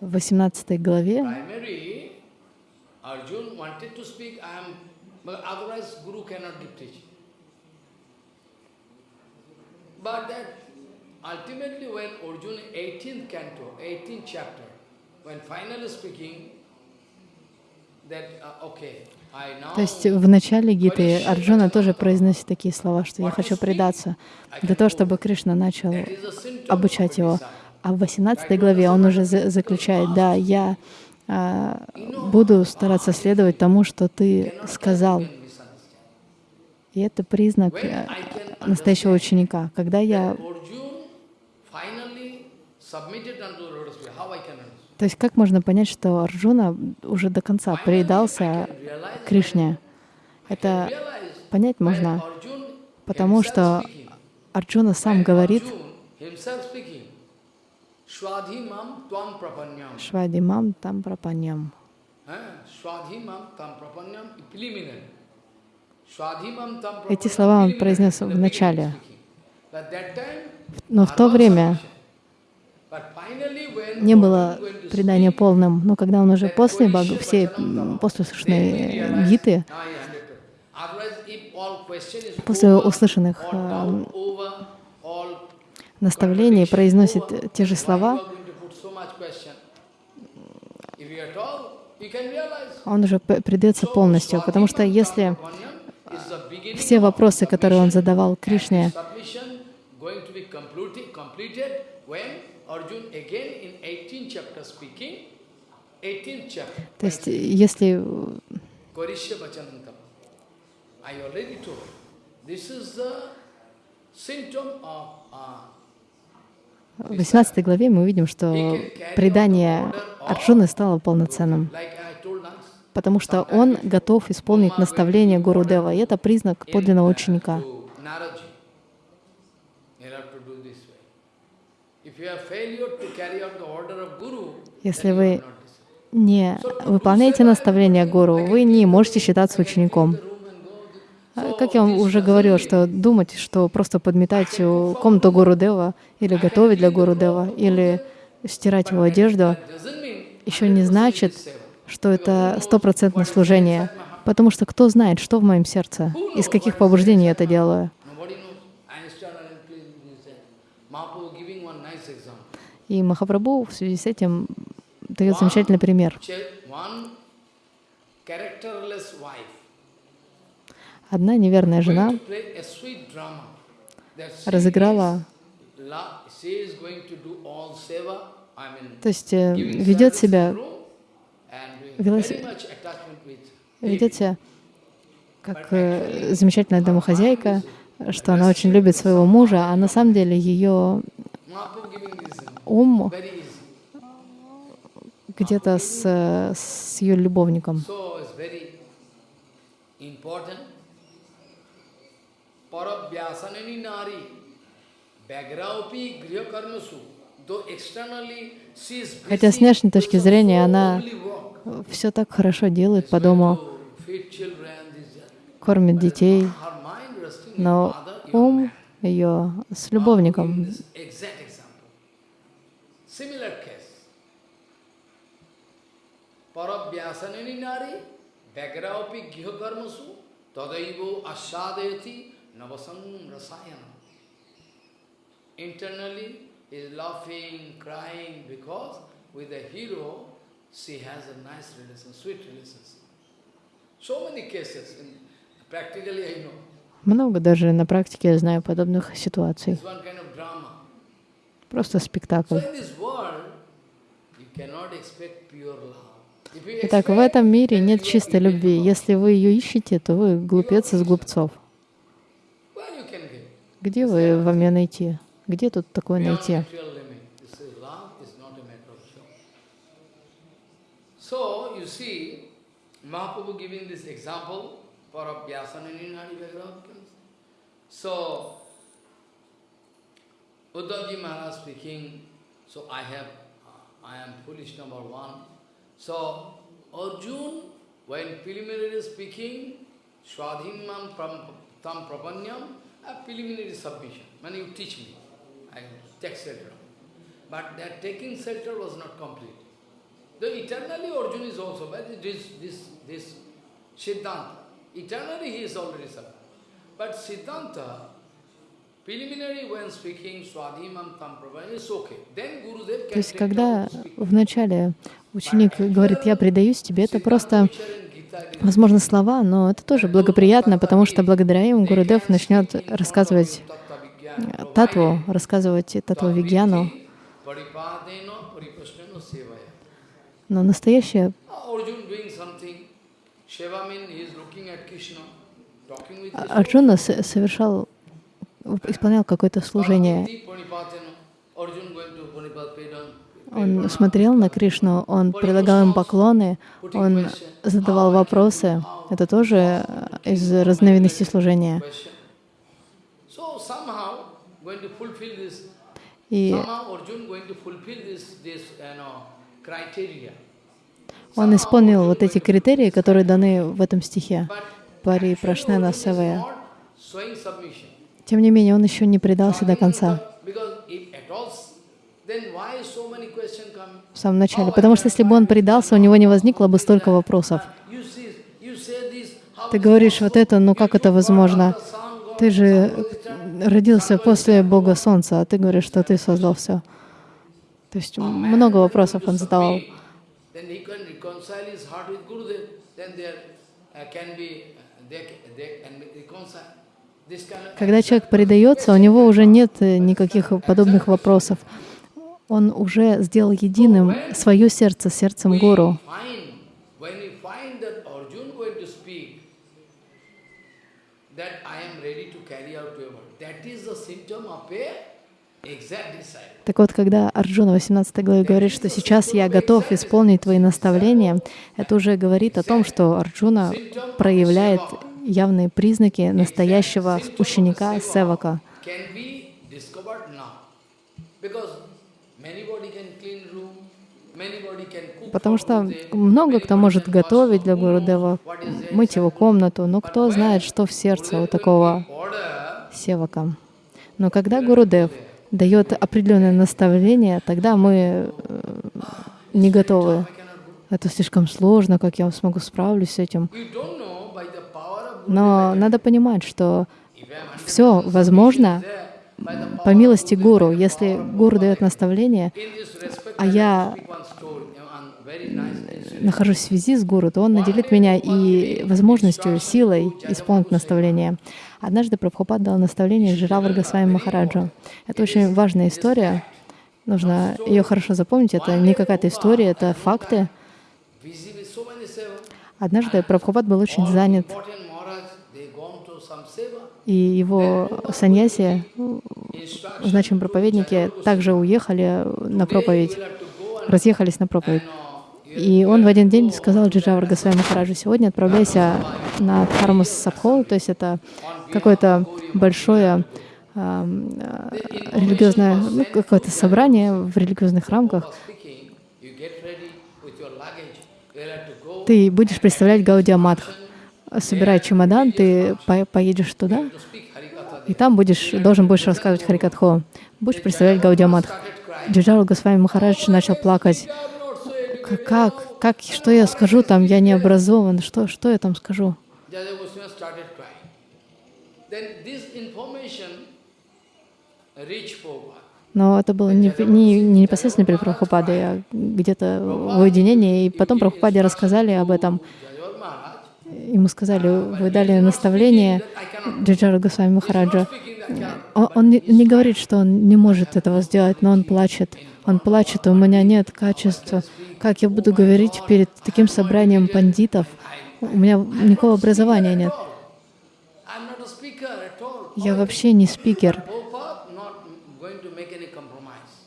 В 18 главе but that ultimately when Arjun 18th canto, 18th chapter, То есть в начале Гиты Арджуна тоже произносит такие слова, что я хочу предаться, для того, чтобы Кришна начал обучать его. А в 18 главе он уже за- заключает, да, я а, буду стараться следовать тому, что ты сказал. И это признак э, настоящего ученика. Когда я... То есть как можно понять, что Арджуна уже до конца предался Кришне? Это понять можно, потому что Арджуна сам говорит, Arjun himself speaking, Swadhimam tvam prapanyam. Швади мам там. Eh? Tam Эти слова он произнес в начале. Но в то время submission. But finally, when не было предания полным, но когда он уже после Баг- всей Vachanam м, Tava, после then we услышанной realize, гиты, после услышанных э, наставлений произносит те же слова, он уже предается полностью, потому что если все вопросы, которые он задавал Кришне, submission going to be completed, completed when Arjun again in 18th chapter speaking, 18th chapter, то есть если uh, в 18 главе мы увидим, что предание Арджуны стало полноценным, потому что он готов исполнить наставление Гуру Дева, и это признак подлинного ученика. To Naraji. You have to do this way. If you have failure to carry out the order of Guru, Если вы не выполняете наставление Гуру, вы не можете считаться учеником. А, Как я вам уже говорил, что думать, что просто подметать у- комнату Гуру Дева или готовить для Гуру Дева или стирать его одежду, еще не значит, что это стопроцентное служение. Потому что кто знает, что в моем сердце, из каких побуждений я это делаю. nobody knows. Einstein and Einstein said. Mahaprabhu giving one nice example. И Махапрабху в связи с этим дает замечательный пример. Одна неверная жена разыграла, то есть э, ведет себя, ведет себя как э, замечательная домохозяйка, что она очень любит своего мужа, а на самом деле ее Ум где-то с, э, с ее любовником. Хотя с внешней точки зрения она все так хорошо делает по дому, кормит детей, но ум ее с любовником. giving this Exact example. Similar case. Parabhyasanani nari, bagraupi gihakarmasu, tadaivo asadayati navasam rasayana. Internally is laughing, crying, because with the hero she has a nice relation, sweet relationship. So many cases, in, practically I know. Много даже на практике я знаю подобных ситуаций. If you Итак, в этом мире нет чистой любви. Если вы ее ищете, то вы глупец из глупцов. Где вы вам ее найти? Где тут такое найти? you see, Mahaprabhu giving this example for. So Uddhavji Maharaj speaking, so I have, I am foolish number one. So Arjun, when preliminary speaking, Swadhinam pram- tam prapanyam, a preliminary submission. When you teach me, I take shelter. But that taking shelter was not complete. Though eternally Arjun is also, but this, this, this Siddhanta, eternally he is already suffering. But Siddhanta, То есть, когда вначале ученик говорит, я предаюсь тебе, это просто, возможно, слова, но это тоже благоприятно, потому что благодаря им Гурудев начнет рассказывать э, татву, рассказывать татву Вигьяну, но настоящее. Арджуна совершал, исполнял какое-то служение. Он смотрел на Кришну, он предлагал им поклоны, он задавал вопросы. Это тоже э, из разновидностей служения. И он исполнил вот эти критерии, которые даны в этом стихе. Пари Прашнена Савая. Тем не менее, он еще не предался до конца, в самом начале. Потому что если бы он предался, у него не возникло бы столько вопросов. Ты говоришь вот это, но как это возможно? Ты же родился после Бога Солнца, а ты говоришь, что ты создал все. То есть много вопросов он задавал. Then Когда человек предается, у него уже нет э, никаких подобных вопросов. Он уже сделал единым свое сердце сердцем Гуру. Так вот, когда Арджуна в 18 главе говорит, что сейчас я готов исполнить твои наставления, это уже говорит о том, что Арджуна проявляет явные признаки настоящего ученика Севака. Потому что много кто может готовить для Гурудева, мыть его комнату, но кто знает, что в сердце у такого Севака. Но когда Гурудев дает определенное наставление, тогда мы э, не готовы. Это слишком сложно, как я смогу справлюсь с этим. You don't know by the power of Но надо понимать, что все возможно по милости Гуру. Если Гуру дает наставление, а я нахожусь в связи с Гуру, то он наделит меня и возможностью, силой исполнить наставление. Однажды Прабхупад дал наставление Жиравар Госвами Махараджу. Это очень важная история. Нужно ее хорошо запомнить. Это не какая-то история, это факты. Однажды Прабхупад был очень занят, important Maharaj, they gone to some seva. И его саньяси, значимые проповедники, также уехали на проповедь, разъехались на проповедь. И он в один день сказал Джиджавар Госвами Махараджу, сегодня отправляйся на Дхарму Сабхол, то есть это какое-то большое а, а, религиозное, ну, какое-то собрание в религиозных рамках. Ты будешь представлять Гаудия Мадх. Собирай чемодан, ты по поедешь туда, и там будешь, должен будешь рассказывать Харикатху. Будешь представлять Гаудия Мадх. Джиджару Госвами Махарадж начал плакать. Как, как, что я скажу там, я не образован, что, что я там скажу? Но это было не, не, не непосредственно перед Прабхупадой, а где-то в уединении. И потом Прабхупаде рассказали об этом. Ему сказали, вы дали наставление Джиджару Госвами Махараджа. Он, он не, говорит, что он не может этого сделать, но он плачет. Он плачет, у меня нет качества. Как я буду говорить перед таким собранием пандитов? У меня никакого образования нет. Я вообще не спикер.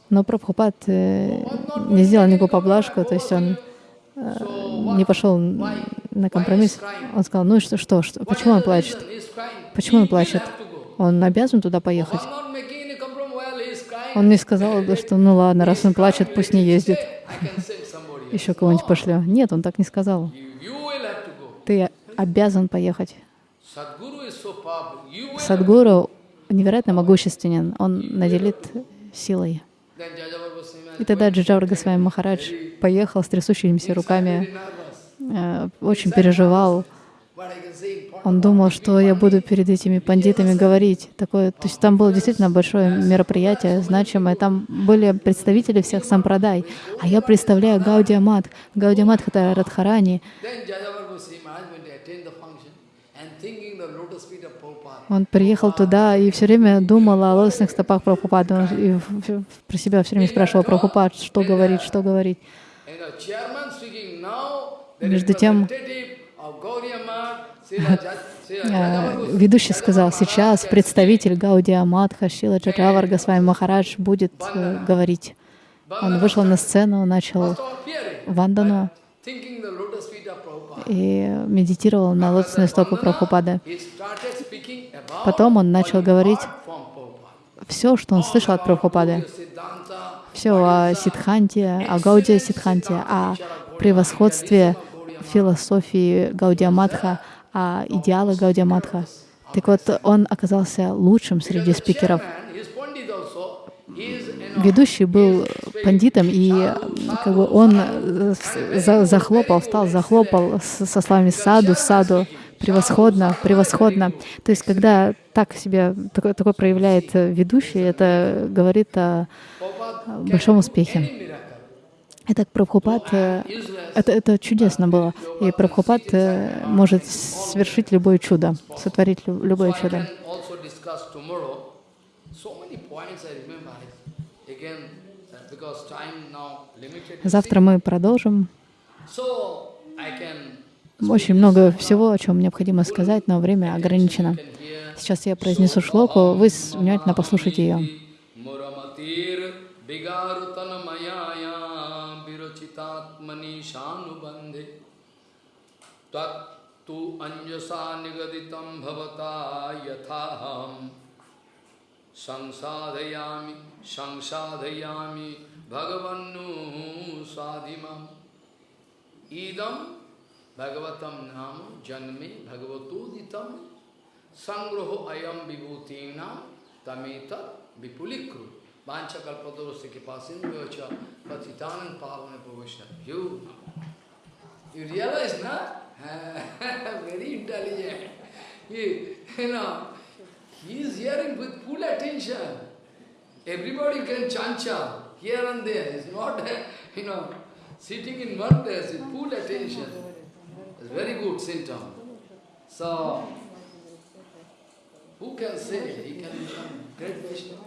Но Прабхупад э, не сделал никакую поблажку, то есть он э, не пошел на компромисс. Он сказал, ну и что, что, что, почему он плачет? Почему он плачет? Он обязан туда поехать. Он не сказал, что ну ладно, раз он плачет, пусть не ездит. Еще кого-нибудь пошлю. Нет, он так не сказал. Ты обязан поехать. Садгуру невероятно могущественен. Он наделит силой. И тогда Джиджавра Госвами Махарадж поехал с трясущимися руками, э, очень переживал. Он думал, что я буду перед этими пандитами говорить. Такое, то есть там было действительно большое мероприятие, значимое. Там были представители всех сампрадай. А я представляю Гаудия Мат. Гаудия Мат — это Радхарани. Он приехал туда и все время думал о лотосных стопах Прабхупады. И про себя все время спрашивал Прабхупад, что говорить, что говорить. Между тем, ведущий сказал, сейчас представитель Гаудия Мадха Шила Джаджавар Госвами Махарадж будет э, говорить. Он вышел на сцену, начал вандану и медитировал на лотосные стопы Прабхупады. Потом он начал говорить все, что он слышал от Прабхупады. Все о Сидханте, о Гаудия Сидханте, о превосходстве философии Гаудия Мадха, о идеалах Гаудия Мадха. Так вот, он оказался лучшим среди спикеров. Ведущий был пандитом, и как бы он за, захлопал, встал, захлопал со словами «саду, саду», превосходно, превосходно. То есть, когда так себя такой, такой проявляет ведущий, это говорит о большом успехе. Итак, Прабхупад, это, это чудесно было. И Прабхупад может совершить любое чудо, сотворить любое чудо. Завтра мы продолжим. Очень много всего, о чем необходимо сказать, но время ограничено. Сейчас я произнесу шлоку, вы внимательно послушайте ее. तत्तु अंजसा निगदितं भवता यथाहं संसाधयामि संसाधयामि भगवन्नु साधिमम् इदं भगवतं नाम जन्मे भगवतोदितं संग्रहो अयम विभूतीनां तमेत विपुलीकृ वांछकल्पतरुस्य कृपा सिंधु च पतितानन पावन प्रवेश you You realize, na? Very intelligent. He, you know, he is hearing with full attention. Everybody can chancha here and there. It's not, you know, sitting in one place with full attention. It's very good symptom. So, who can say he can become great Vishnu?